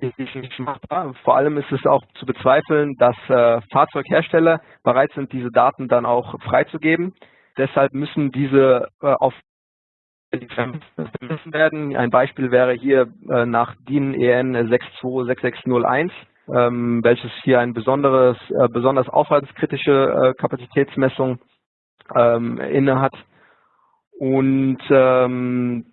nicht machbar. Vor allem ist es auch zu bezweifeln, dass äh, Fahrzeughersteller bereit sind, diese Daten dann auch freizugeben. Deshalb müssen diese äh, auf werden. Ein Beispiel wäre hier äh, nach DIN EN 626601, ähm, welches hier ein besonderes, äh, besonders aufwandskritische äh, Kapazitätsmessung ähm, innehat. Und ähm,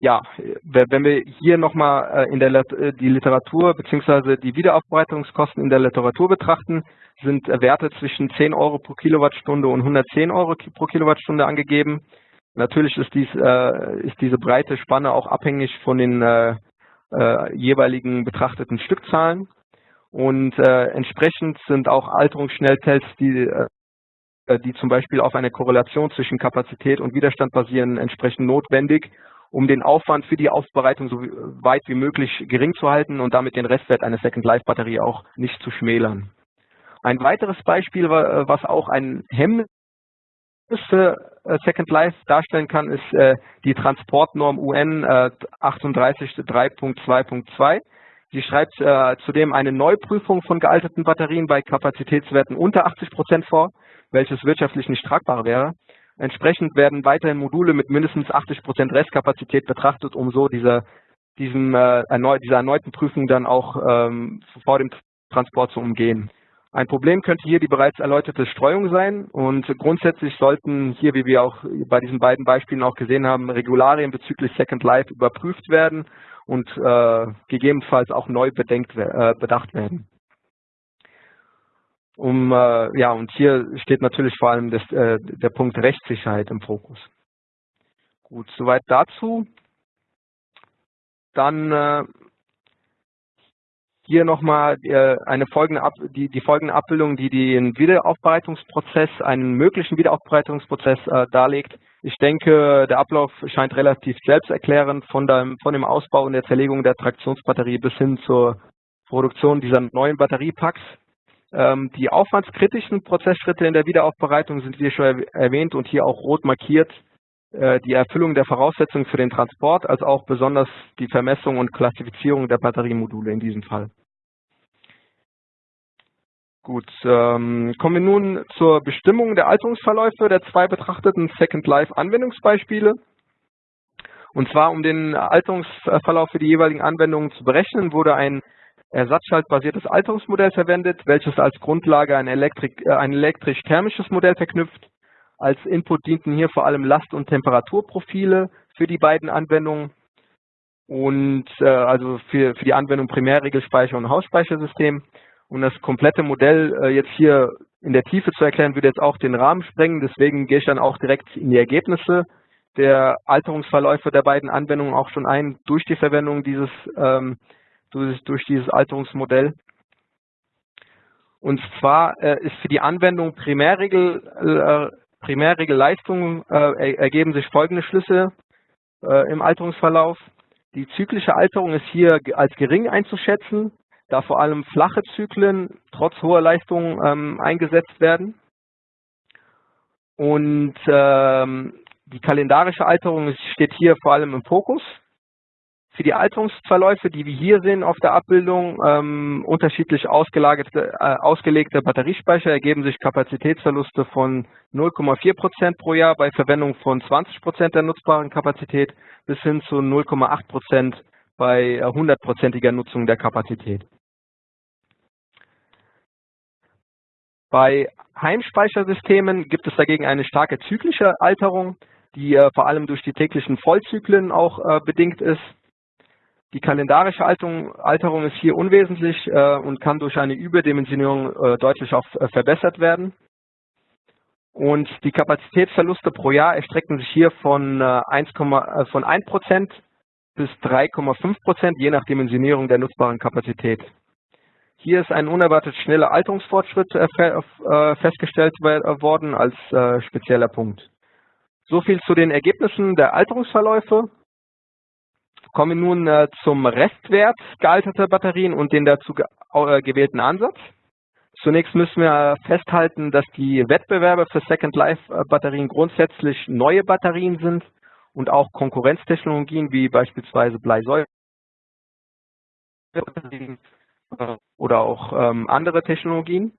ja, wenn wir hier nochmal äh, in der äh, die Literatur bzw. die Wiederaufbereitungskosten in der Literatur betrachten, sind Werte zwischen 10 Euro pro Kilowattstunde und 110 Euro pro Kilowattstunde angegeben. Natürlich ist, dies, äh, ist diese breite Spanne auch abhängig von den äh, äh, jeweiligen betrachteten Stückzahlen. Und äh, entsprechend sind auch Alterungsschnelltests, die, die zum Beispiel auf eine Korrelation zwischen Kapazität und Widerstand basieren, entsprechend notwendig, um den Aufwand für die Aufbereitung so weit wie möglich gering zu halten und damit den Restwert einer Second Life Batterie auch nicht zu schmälern. Ein weiteres Beispiel, was auch ein Hemmnis für äh, Second Life darstellen kann, ist äh, die Transportnorm UN 38.3.2.2. Sie schreibt äh, zudem eine Neuprüfung von gealterten Batterien bei Kapazitätswerten unter 80 Prozent vor, welches wirtschaftlich nicht tragbar wäre. Entsprechend werden weiterhin Module mit mindestens 80 Prozent Restkapazität betrachtet, um so dieser, diesem, äh, dieser erneuten Prüfung dann auch ähm, vor dem Transport zu umgehen. Ein Problem könnte hier die bereits erläuterte Streuung sein und grundsätzlich sollten hier, wie wir auch bei diesen beiden Beispielen auch gesehen haben, Regularien bezüglich Second Life überprüft werden und äh, gegebenenfalls auch neu bedenkt, äh, bedacht werden um äh, ja und hier steht natürlich vor allem das, äh, der Punkt Rechtssicherheit im Fokus. Gut, soweit dazu. Dann äh, hier nochmal äh, eine folgende Ab die, die folgende Abbildung, die den Wiederaufbereitungsprozess, einen möglichen Wiederaufbereitungsprozess äh, darlegt. Ich denke, der Ablauf scheint relativ selbsterklärend von, dem, von dem Ausbau und der Zerlegung der Traktionsbatterie bis hin zur Produktion dieser neuen Batteriepacks. Ähm, die aufwandskritischen Prozessschritte in der Wiederaufbereitung sind wie schon erwähnt und hier auch rot markiert. Äh, die Erfüllung der Voraussetzungen für den Transport, als auch besonders die Vermessung und Klassifizierung der Batteriemodule in diesem Fall. Gut, ähm, kommen wir nun zur Bestimmung der Alterungsverläufe der zwei betrachteten Second Life Anwendungsbeispiele. Und zwar, um den Alterungsverlauf für die jeweiligen Anwendungen zu berechnen, wurde ein ersatzschaltbasiertes Alterungsmodell verwendet, welches als Grundlage ein, Elektrik, äh, ein elektrisch-thermisches Modell verknüpft. Als Input dienten hier vor allem Last- und Temperaturprofile für die beiden Anwendungen und äh, also für, für die Anwendung Primärregelspeicher und Hausspeichersystem. Und das komplette Modell äh, jetzt hier in der Tiefe zu erklären, würde jetzt auch den Rahmen sprengen. Deswegen gehe ich dann auch direkt in die Ergebnisse der Alterungsverläufe der beiden Anwendungen auch schon ein durch die Verwendung dieses ähm, durch, durch dieses Alterungsmodell. Und zwar äh, ist für die Anwendung Primärregel, äh, Primärregelleistungen äh, ergeben sich folgende Schlüsse äh, im Alterungsverlauf. Die zyklische Alterung ist hier als gering einzuschätzen, da vor allem flache Zyklen trotz hoher Leistung ähm, eingesetzt werden. Und ähm, die kalendarische Alterung steht hier vor allem im Fokus. Für die Alterungsverläufe, die wir hier sehen auf der Abbildung, ähm, unterschiedlich ausgelagerte, äh, ausgelegte Batteriespeicher ergeben sich Kapazitätsverluste von 0,4 Prozent pro Jahr bei Verwendung von 20 Prozent der nutzbaren Kapazität bis hin zu 0,8 Prozent bei 100-prozentiger äh, Nutzung der Kapazität. Bei Heimspeichersystemen gibt es dagegen eine starke zyklische Alterung, die äh, vor allem durch die täglichen Vollzyklen auch äh, bedingt ist. Die kalendarische Alterung, Alterung ist hier unwesentlich äh, und kann durch eine Überdimensionierung äh, deutlich auch äh, verbessert werden. Und die Kapazitätsverluste pro Jahr erstrecken sich hier von, 1, äh, von 1% bis 3,5%, je nach Dimensionierung der nutzbaren Kapazität. Hier ist ein unerwartet schneller Alterungsfortschritt äh, festgestellt worden als spezieller Punkt. So viel zu den Ergebnissen der Alterungsverläufe. Kommen wir nun äh, zum Restwert gealterter Batterien und den dazu ge äh, gewählten Ansatz. Zunächst müssen wir festhalten, dass die Wettbewerber für Second Life äh, Batterien grundsätzlich neue Batterien sind und auch Konkurrenztechnologien wie beispielsweise Bleisäure oder auch ähm, andere Technologien.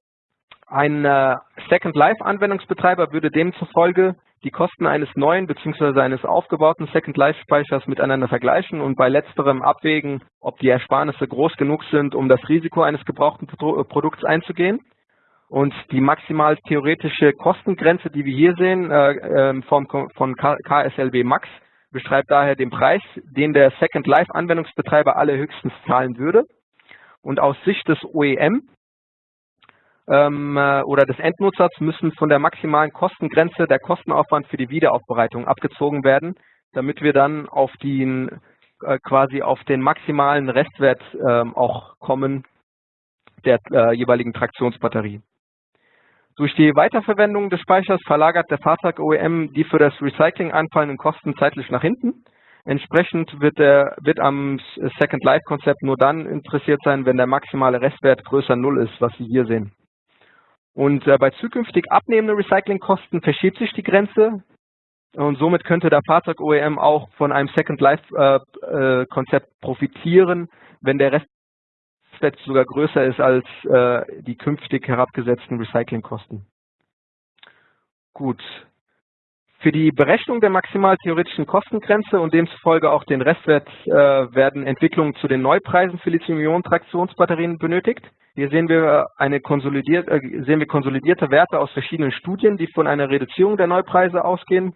Ein äh, Second Life Anwendungsbetreiber würde demzufolge die Kosten eines neuen bzw. eines aufgebauten Second Life Speichers miteinander vergleichen und bei letzterem abwägen, ob die Ersparnisse groß genug sind, um das Risiko eines gebrauchten äh, Produkts einzugehen. Und die maximal theoretische Kostengrenze, die wir hier sehen, äh, ähm, von, von KSLB Max, beschreibt daher den Preis, den der Second Life Anwendungsbetreiber alle höchstens zahlen würde. Und aus Sicht des OEM ähm, äh, oder des Endnutzers müssen von der maximalen Kostengrenze der Kostenaufwand für die Wiederaufbereitung abgezogen werden, damit wir dann auf den äh, quasi auf den maximalen Restwert ähm, auch kommen der äh, jeweiligen Traktionsbatterie. Durch die Weiterverwendung des Speichers verlagert der Fahrzeug-OEM die für das Recycling anfallenden Kosten zeitlich nach hinten. Entsprechend wird, der, wird am Second Life-Konzept nur dann interessiert sein, wenn der maximale Restwert größer Null ist, was Sie hier sehen. Und äh, bei zukünftig abnehmenden Recyclingkosten verschiebt sich die Grenze und somit könnte der Fahrzeug-OEM auch von einem Second Life-Konzept äh, äh, profitieren, wenn der Restwert sogar größer ist als äh, die künftig herabgesetzten Recyclingkosten. Gut. Für die Berechnung der maximal theoretischen Kostengrenze und demzufolge auch den Restwert äh, werden Entwicklungen zu den Neupreisen für Lithium-Ionen-Traktionsbatterien benötigt. Hier sehen wir, eine konsolidiert, äh, sehen wir konsolidierte Werte aus verschiedenen Studien, die von einer Reduzierung der Neupreise ausgehen.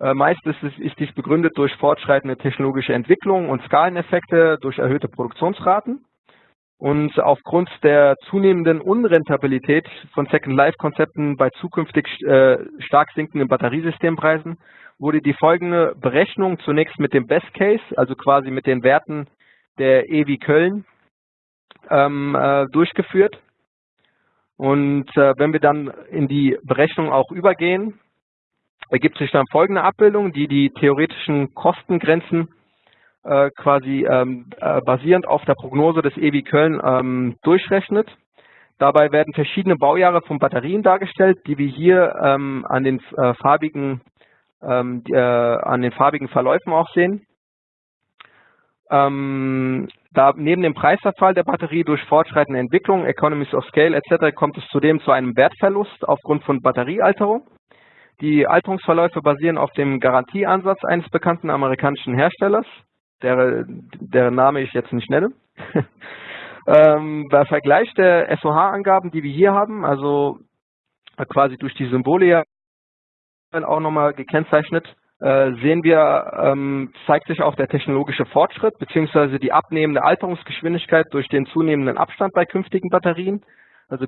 Äh, meist ist, ist dies begründet durch fortschreitende technologische Entwicklung und Skaleneffekte durch erhöhte Produktionsraten. Und aufgrund der zunehmenden Unrentabilität von Second-Life-Konzepten bei zukünftig äh, stark sinkenden Batteriesystempreisen wurde die folgende Berechnung zunächst mit dem Best Case, also quasi mit den Werten der EWI Köln ähm, äh, durchgeführt. Und äh, wenn wir dann in die Berechnung auch übergehen, ergibt sich dann folgende Abbildung, die die theoretischen Kostengrenzen äh, quasi ähm, äh, basierend auf der Prognose des EWI Köln ähm, durchrechnet. Dabei werden verschiedene Baujahre von Batterien dargestellt, die wir hier ähm, an den äh, farbigen ähm, die, äh, an den farbigen Verläufen auch sehen. Ähm, da neben dem Preisverfall der Batterie durch fortschreitende Entwicklung, Economies of Scale etc. kommt es zudem zu einem Wertverlust aufgrund von Batteriealterung. Die Alterungsverläufe basieren auf dem Garantieansatz eines bekannten amerikanischen Herstellers, der, deren Name ich jetzt nicht nenne. ähm, bei Vergleich der SOH-Angaben, die wir hier haben, also quasi durch die Symbole ja auch nochmal gekennzeichnet, äh, sehen wir, ähm, zeigt sich auch der technologische Fortschritt bzw. die abnehmende Alterungsgeschwindigkeit durch den zunehmenden Abstand bei künftigen Batterien. Also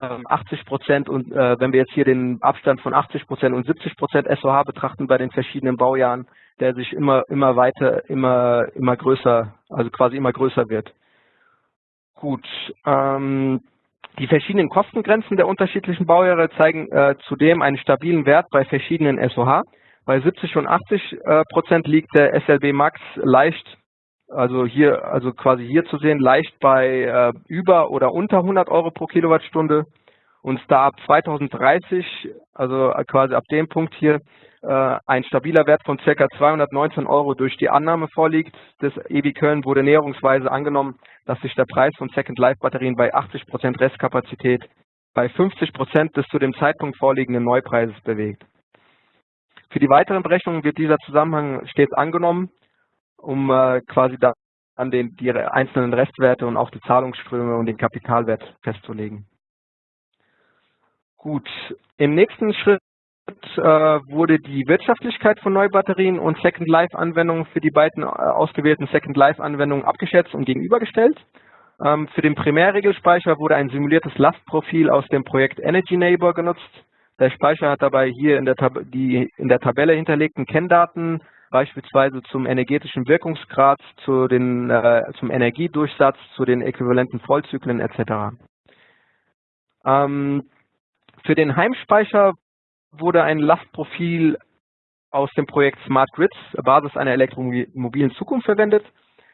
80 Prozent und äh, wenn wir jetzt hier den Abstand von 80 Prozent und 70 Prozent SOH betrachten bei den verschiedenen Baujahren, der sich immer immer weiter immer immer größer also quasi immer größer wird. Gut, ähm, die verschiedenen Kostengrenzen der unterschiedlichen Baujahre zeigen äh, zudem einen stabilen Wert bei verschiedenen SOH. Bei 70 und 80 äh, Prozent liegt der SLB Max leicht, also hier, also quasi hier zu sehen, leicht bei äh, über oder unter 100 Euro pro Kilowattstunde. Und da ab 2030, also quasi ab dem Punkt hier, äh, ein stabiler Wert von ca. 219 Euro durch die Annahme vorliegt. Das EBI Köln wurde näherungsweise angenommen, dass sich der Preis von Second Life Batterien bei 80% Restkapazität bei 50% des zu dem Zeitpunkt vorliegenden Neupreises bewegt. Für die weiteren Berechnungen wird dieser Zusammenhang stets angenommen, um äh, quasi da an den die einzelnen Restwerte und auch die Zahlungsströme und den Kapitalwert festzulegen. Gut, im nächsten Schritt äh, wurde die Wirtschaftlichkeit von Neubatterien und Second Life Anwendungen für die beiden äh, ausgewählten Second Life Anwendungen abgeschätzt und gegenübergestellt. Ähm, für den Primärregelspeicher wurde ein simuliertes Lastprofil aus dem Projekt Energy Neighbor genutzt. Der Speicher hat dabei hier in der, Tab die in der Tabelle hinterlegten Kenndaten, beispielsweise zum energetischen Wirkungsgrad, zu den, äh, zum Energiedurchsatz, zu den äquivalenten Vollzyklen etc. Ähm, für den Heimspeicher wurde ein Lastprofil aus dem Projekt Smart Grids, Basis einer elektromobilen Zukunft verwendet.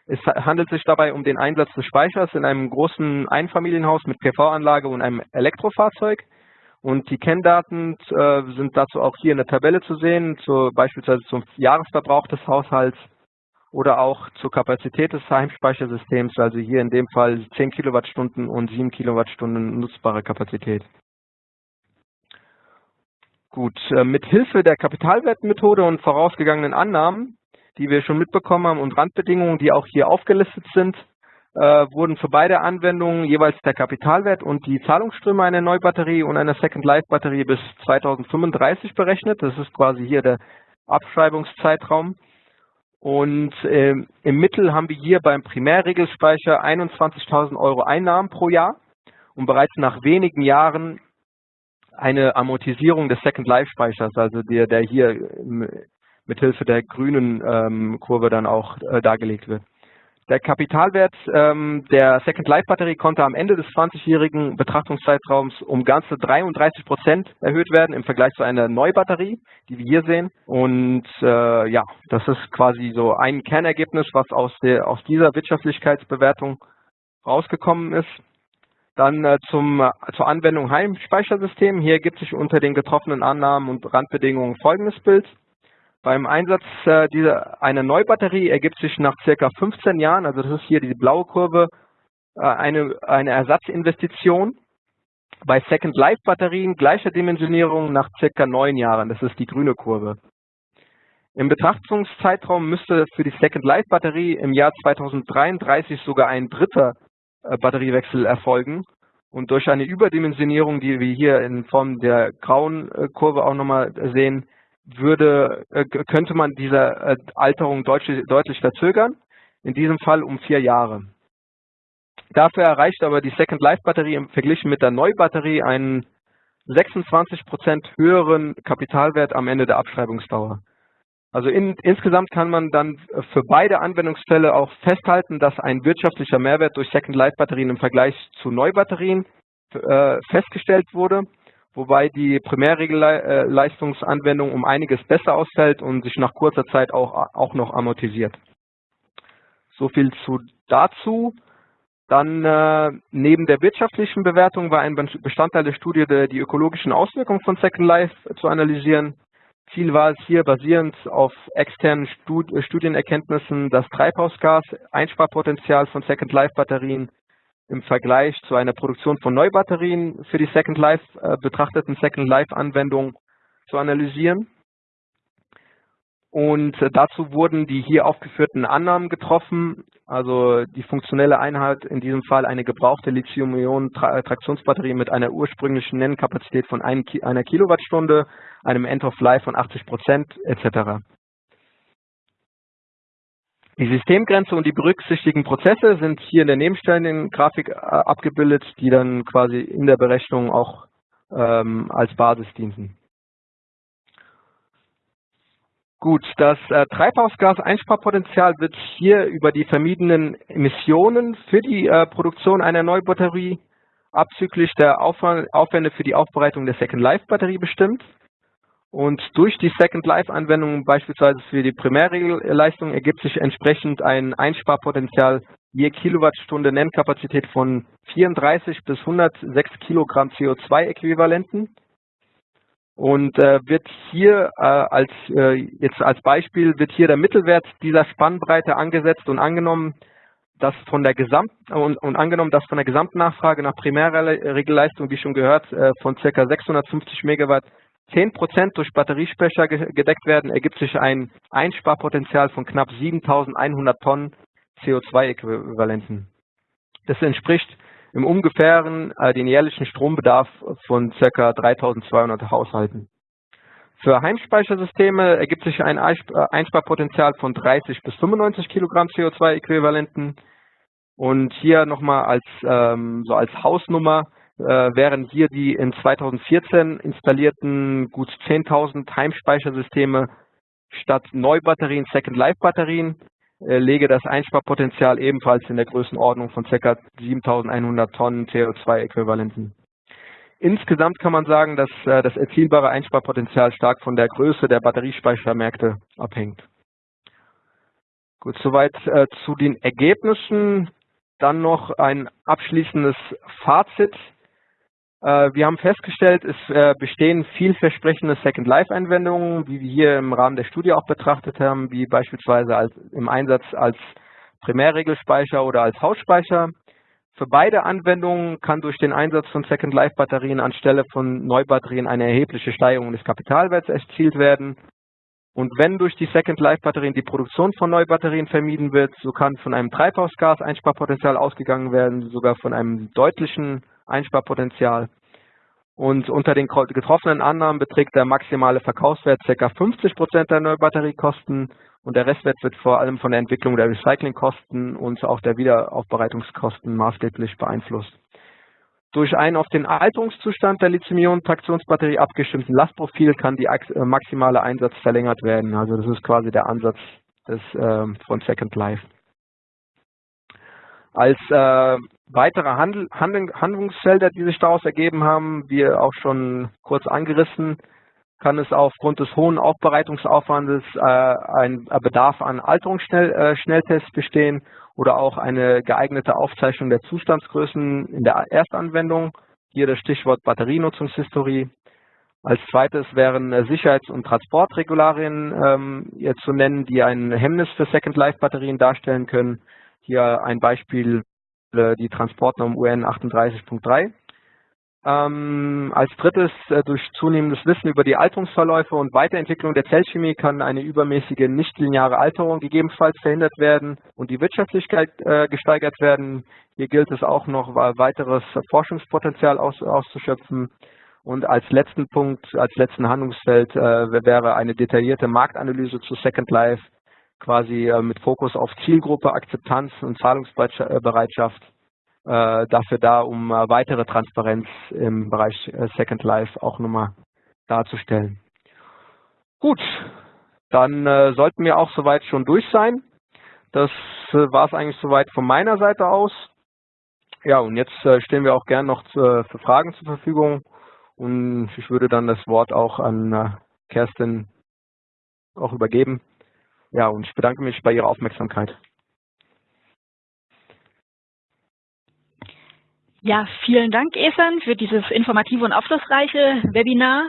Es handelt sich dabei um den Einsatz des Speichers in einem großen Einfamilienhaus mit PV-Anlage und einem Elektrofahrzeug. Und die Kenndaten äh, sind dazu auch hier in der Tabelle zu sehen, zu, beispielsweise zum Jahresverbrauch des Haushalts oder auch zur Kapazität des Heimspeichersystems, also hier in dem Fall 10 Kilowattstunden und 7 Kilowattstunden nutzbare Kapazität. Gut, äh, mit Hilfe der Kapitalwertmethode und vorausgegangenen Annahmen, die wir schon mitbekommen haben und Randbedingungen, die auch hier aufgelistet sind, wurden für beide Anwendungen jeweils der Kapitalwert und die Zahlungsströme einer Neubatterie und einer Second Life Batterie bis 2035 berechnet. Das ist quasi hier der Abschreibungszeitraum. Und äh, im Mittel haben wir hier beim Primärregelspeicher 21.000 Euro Einnahmen pro Jahr und bereits nach wenigen Jahren eine Amortisierung des Second Life Speichers, also der, der hier mit Hilfe der grünen ähm, Kurve dann auch äh, dargelegt wird. Der Kapitalwert ähm, der Second Life Batterie konnte am Ende des 20-jährigen Betrachtungszeitraums um ganze 33 Prozent erhöht werden im Vergleich zu einer Neubatterie, die wir hier sehen. Und äh, ja, das ist quasi so ein Kernergebnis, was aus, der, aus dieser Wirtschaftlichkeitsbewertung rausgekommen ist. Dann äh, zum, äh, zur Anwendung Heimspeichersystem. Hier gibt sich unter den getroffenen Annahmen und Randbedingungen folgendes Bild. Beim Einsatz äh, dieser, einer Neubatterie ergibt sich nach circa 15 Jahren, also das ist hier die blaue Kurve, äh, eine, eine Ersatzinvestition. Bei Second Life Batterien gleicher Dimensionierung nach circa neun Jahren, das ist die grüne Kurve. Im Betrachtungszeitraum müsste für die Second Life Batterie im Jahr 2033 sogar ein dritter äh, Batteriewechsel erfolgen. Und durch eine Überdimensionierung, die wir hier in Form der grauen äh, Kurve auch nochmal sehen, würde, äh, könnte man diese Alterung deutlich, deutlich verzögern, in diesem Fall um vier Jahre. Dafür erreicht aber die Second Life Batterie im Verglichen mit der Neubatterie einen 26% höheren Kapitalwert am Ende der Abschreibungsdauer. Also in, insgesamt kann man dann für beide Anwendungsfälle auch festhalten, dass ein wirtschaftlicher Mehrwert durch Second Life Batterien im Vergleich zu Neubatterien äh, festgestellt wurde, wobei die Primärregelleistungsanwendung um einiges besser ausfällt und sich nach kurzer Zeit auch, auch noch amortisiert. So viel zu dazu. Dann äh, neben der wirtschaftlichen Bewertung war ein Bestandteil der Studie die ökologischen Auswirkungen von Second Life zu analysieren. Ziel war es hier, basierend auf externen Stud Studienerkenntnissen, das Treibhausgas-Einsparpotenzial von Second Life Batterien im Vergleich zu einer Produktion von Neubatterien für die Second Life äh, betrachteten Second Life Anwendung zu analysieren. Und äh, dazu wurden die hier aufgeführten Annahmen getroffen, also die funktionelle Einheit, in diesem Fall eine gebrauchte Lithium-Ionen-Traktionsbatterie mit einer ursprünglichen Nennkapazität von einer Kilowattstunde, einem End-of-Life von 80 Prozent etc. Die Systemgrenze und die berücksichtigten Prozesse sind hier in der nebenstehenden Grafik äh, abgebildet, die dann quasi in der Berechnung auch ähm, als Basis dienen. Gut, das äh, Treibhausgaseinsparpotenzial wird hier über die vermiedenen Emissionen für die äh, Produktion einer Neubatterie abzüglich der Aufwände für die Aufbereitung der Second Life Batterie bestimmt. Und durch die Second Life Anwendung, beispielsweise für die Primärregelleistung, ergibt sich entsprechend ein Einsparpotenzial je Kilowattstunde Nennkapazität von 34 bis 106 Kilogramm CO2-Äquivalenten und äh, wird hier äh, als äh, jetzt als Beispiel wird hier der Mittelwert dieser Spannbreite angesetzt und angenommen, dass von der Gesamt und, und angenommen, dass von der Gesamtnachfrage nach Primärregelleistung, wie schon gehört, äh, von ca. 650 Megawatt 10 Prozent durch Batteriespeicher gedeckt werden, ergibt sich ein Einsparpotenzial von knapp 7.100 Tonnen CO2-Äquivalenten. Das entspricht im ungefähren äh, den jährlichen Strombedarf von ca. 3200 Haushalten. Für Heimspeichersysteme ergibt sich ein äh, Einsparpotenzial von 30 bis 95 Kilogramm CO2-Äquivalenten. Und hier nochmal als, ähm, so als Hausnummer äh, wären hier die in 2014 installierten gut 10.000 Heimspeichersysteme statt Neubatterien Second Life Batterien äh, lege das Einsparpotenzial ebenfalls in der Größenordnung von ca. 7.100 Tonnen CO2-Äquivalenten. Insgesamt kann man sagen, dass äh, das erzielbare Einsparpotenzial stark von der Größe der Batteriespeichermärkte abhängt. Gut, soweit äh, zu den Ergebnissen. Dann noch ein abschließendes Fazit. Äh, wir haben festgestellt, es äh, bestehen vielversprechende Second-Life-Anwendungen, wie wir hier im Rahmen der Studie auch betrachtet haben, wie beispielsweise als, im Einsatz als Primärregelspeicher oder als Hausspeicher. Für beide Anwendungen kann durch den Einsatz von Second-Life-Batterien anstelle von Neubatterien eine erhebliche Steigerung des Kapitalwerts erzielt werden. Und wenn durch die Second-Life-Batterien die Produktion von Neubatterien vermieden wird, so kann von einem Treibhausgas-Einsparpotenzial ausgegangen werden, sogar von einem deutlichen Einsparpotenzial. Und unter den getroffenen Annahmen beträgt der maximale Verkaufswert ca. 50 Prozent der Neubatteriekosten und der Restwert wird vor allem von der Entwicklung der Recyclingkosten und auch der Wiederaufbereitungskosten maßgeblich beeinflusst. Durch ein auf den Alterungszustand der Lithium-Ionen-Traktionsbatterie abgestimmten Lastprofil kann die äh, maximale Einsatz verlängert werden. Also das ist quasi der Ansatz des, äh, von Second Life. Als äh, weitere Handel, Handel, Handlungsfelder, die sich daraus ergeben haben, wie auch schon kurz angerissen, kann es aufgrund des hohen Aufbereitungsaufwandes äh, ein Bedarf an Alterungsschnelltests äh, bestehen oder auch eine geeignete Aufzeichnung der Zustandsgrößen in der Erstanwendung. Hier das Stichwort Batterienutzungshistorie. Als zweites wären Sicherheits- und Transportregularien ähm, zu nennen, die ein Hemmnis für Second-Life-Batterien darstellen können. Hier ein Beispiel, äh, die Transportnorm UN 38.3. Ähm, als drittes, äh, durch zunehmendes Wissen über die Alterungsverläufe und Weiterentwicklung der Zellchemie kann eine übermäßige nichtlineare Alterung gegebenenfalls verhindert werden und die Wirtschaftlichkeit äh, gesteigert werden. Hier gilt es auch noch weiteres Forschungspotenzial aus, auszuschöpfen. Und als letzten Punkt, als letzten Handlungsfeld äh, wäre eine detaillierte Marktanalyse zu Second Life quasi äh, mit Fokus auf Zielgruppe, Akzeptanz und Zahlungsbereitschaft äh, dafür da, um äh, weitere Transparenz im Bereich Second Life auch nochmal darzustellen. Gut, dann sollten wir auch soweit schon durch sein. Das war es eigentlich soweit von meiner Seite aus. Ja, und jetzt stehen wir auch gern noch für Fragen zur Verfügung. Und ich würde dann das Wort auch an Kerstin auch übergeben. Ja, und ich bedanke mich bei Ihrer Aufmerksamkeit. Ja, vielen Dank, Esan, für dieses informative und aufschlussreiche Webinar.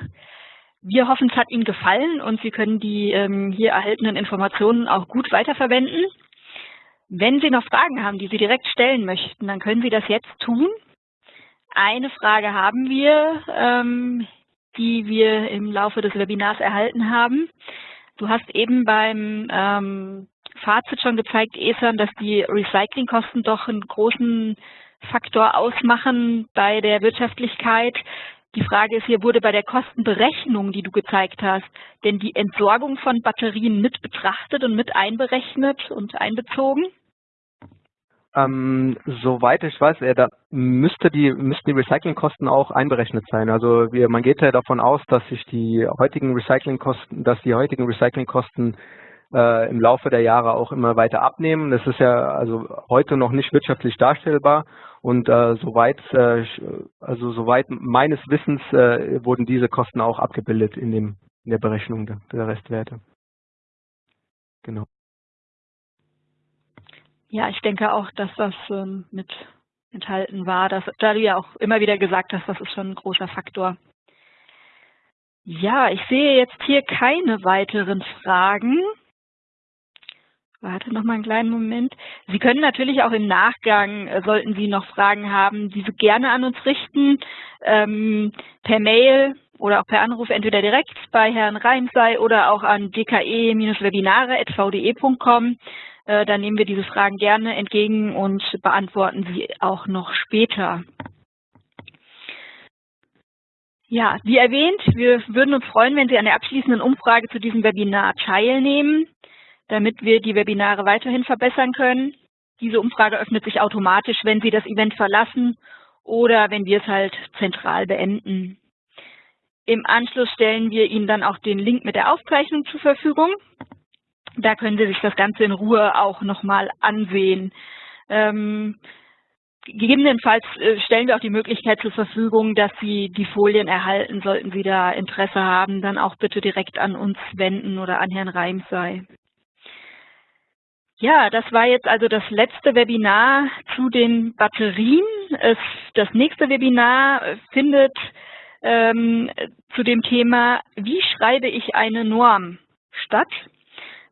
Wir hoffen, es hat Ihnen gefallen und Sie können die ähm, hier erhaltenen Informationen auch gut weiterverwenden. Wenn Sie noch Fragen haben, die Sie direkt stellen möchten, dann können Sie das jetzt tun. Eine Frage haben wir, ähm, die wir im Laufe des Webinars erhalten haben. Du hast eben beim ähm, Fazit schon gezeigt, Esan, dass die Recyclingkosten doch einen großen Faktor ausmachen bei der Wirtschaftlichkeit. Die Frage ist hier, wurde bei der Kostenberechnung, die du gezeigt hast, denn die Entsorgung von Batterien mit betrachtet und mit einberechnet und einbezogen? Ähm, soweit ich weiß, äh, da müsste die, müssten die Recyclingkosten auch einberechnet sein. Also wir, man geht ja davon aus, dass sich die heutigen Recyclingkosten, dass die heutigen Recyclingkosten äh, im Laufe der Jahre auch immer weiter abnehmen. Das ist ja also heute noch nicht wirtschaftlich darstellbar und äh, soweit äh, also soweit meines Wissens äh, wurden diese Kosten auch abgebildet in dem in der Berechnung der, der Restwerte. Genau. Ja, ich denke auch, dass das ähm, mit enthalten war. Dass, da du ja auch immer wieder gesagt hast, das ist schon ein großer Faktor. Ja, ich sehe jetzt hier keine weiteren Fragen. Warte noch mal einen kleinen Moment. Sie können natürlich auch im Nachgang, äh, sollten Sie noch Fragen haben, diese gerne an uns richten, ähm, per Mail oder auch per Anruf, entweder direkt bei Herrn Reimsei oder auch an dke-webinare.vde.com. Äh, dann nehmen wir diese Fragen gerne entgegen und beantworten sie auch noch später. Ja, wie erwähnt, wir würden uns freuen, wenn Sie an der abschließenden Umfrage zu diesem Webinar teilnehmen damit wir die Webinare weiterhin verbessern können. Diese Umfrage öffnet sich automatisch, wenn Sie das Event verlassen oder wenn wir es halt zentral beenden. Im Anschluss stellen wir Ihnen dann auch den Link mit der Aufzeichnung zur Verfügung. Da können Sie sich das Ganze in Ruhe auch nochmal ansehen. Ähm, gegebenenfalls äh, stellen wir auch die Möglichkeit zur Verfügung, dass Sie die Folien erhalten, sollten Sie da Interesse haben, dann auch bitte direkt an uns wenden oder an Herrn Reimsei. Ja, das war jetzt also das letzte Webinar zu den Batterien. Es, das nächste Webinar findet ähm, zu dem Thema, wie schreibe ich eine Norm statt.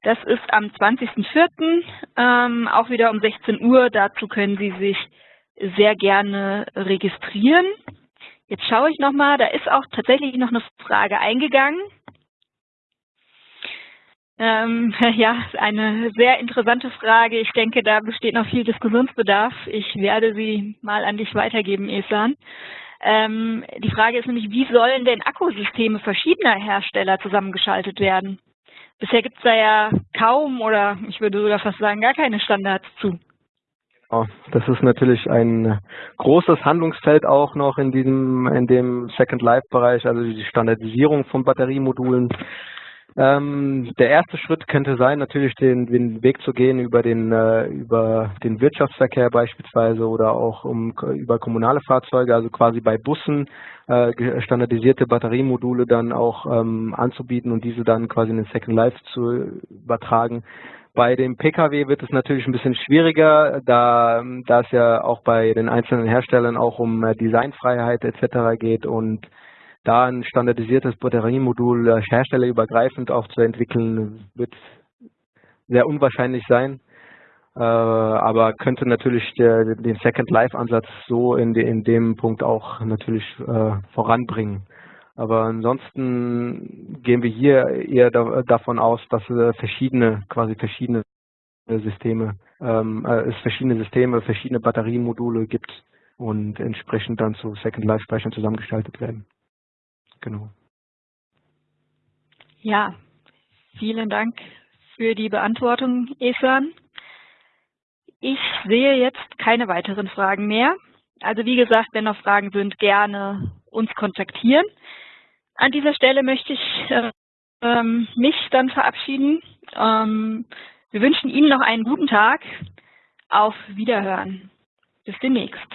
Das ist am 20.04. Ähm, auch wieder um 16 Uhr. Dazu können Sie sich sehr gerne registrieren. Jetzt schaue ich nochmal, da ist auch tatsächlich noch eine Frage eingegangen. Ähm, ja, eine sehr interessante Frage. Ich denke, da besteht noch viel Diskussionsbedarf. Ich werde sie mal an dich weitergeben, Esan. Ähm, die Frage ist nämlich, wie sollen denn Akkusysteme verschiedener Hersteller zusammengeschaltet werden? Bisher gibt es da ja kaum oder ich würde sogar fast sagen gar keine Standards zu. Oh, das ist natürlich ein großes Handlungsfeld auch noch in diesem, in dem Second Life Bereich, also die Standardisierung von Batteriemodulen. Ähm, der erste Schritt könnte sein, natürlich den, den Weg zu gehen über den, äh, über den Wirtschaftsverkehr beispielsweise oder auch um, über kommunale Fahrzeuge, also quasi bei Bussen äh, standardisierte Batteriemodule dann auch ähm, anzubieten und diese dann quasi in den Second Life zu übertragen. Bei dem Pkw wird es natürlich ein bisschen schwieriger, da, da es ja auch bei den einzelnen Herstellern auch um äh, Designfreiheit etc. geht und da ein standardisiertes Batteriemodul äh, herstellerübergreifend auch zu entwickeln, wird sehr unwahrscheinlich sein. Äh, aber könnte natürlich den Second Life Ansatz so in, in dem Punkt auch natürlich äh, voranbringen. Aber ansonsten gehen wir hier eher da, davon aus, dass es verschiedene, quasi verschiedene Systeme, ähm, äh, es verschiedene Systeme, verschiedene Batteriemodule gibt und entsprechend dann zu Second Life Speichern zusammengestaltet werden. Genau. Ja, vielen Dank für die Beantwortung, Esan. Ich sehe jetzt keine weiteren Fragen mehr. Also wie gesagt, wenn noch Fragen sind, gerne uns kontaktieren. An dieser Stelle möchte ich äh, mich dann verabschieden. Ähm, wir wünschen Ihnen noch einen guten Tag. Auf Wiederhören. Bis demnächst.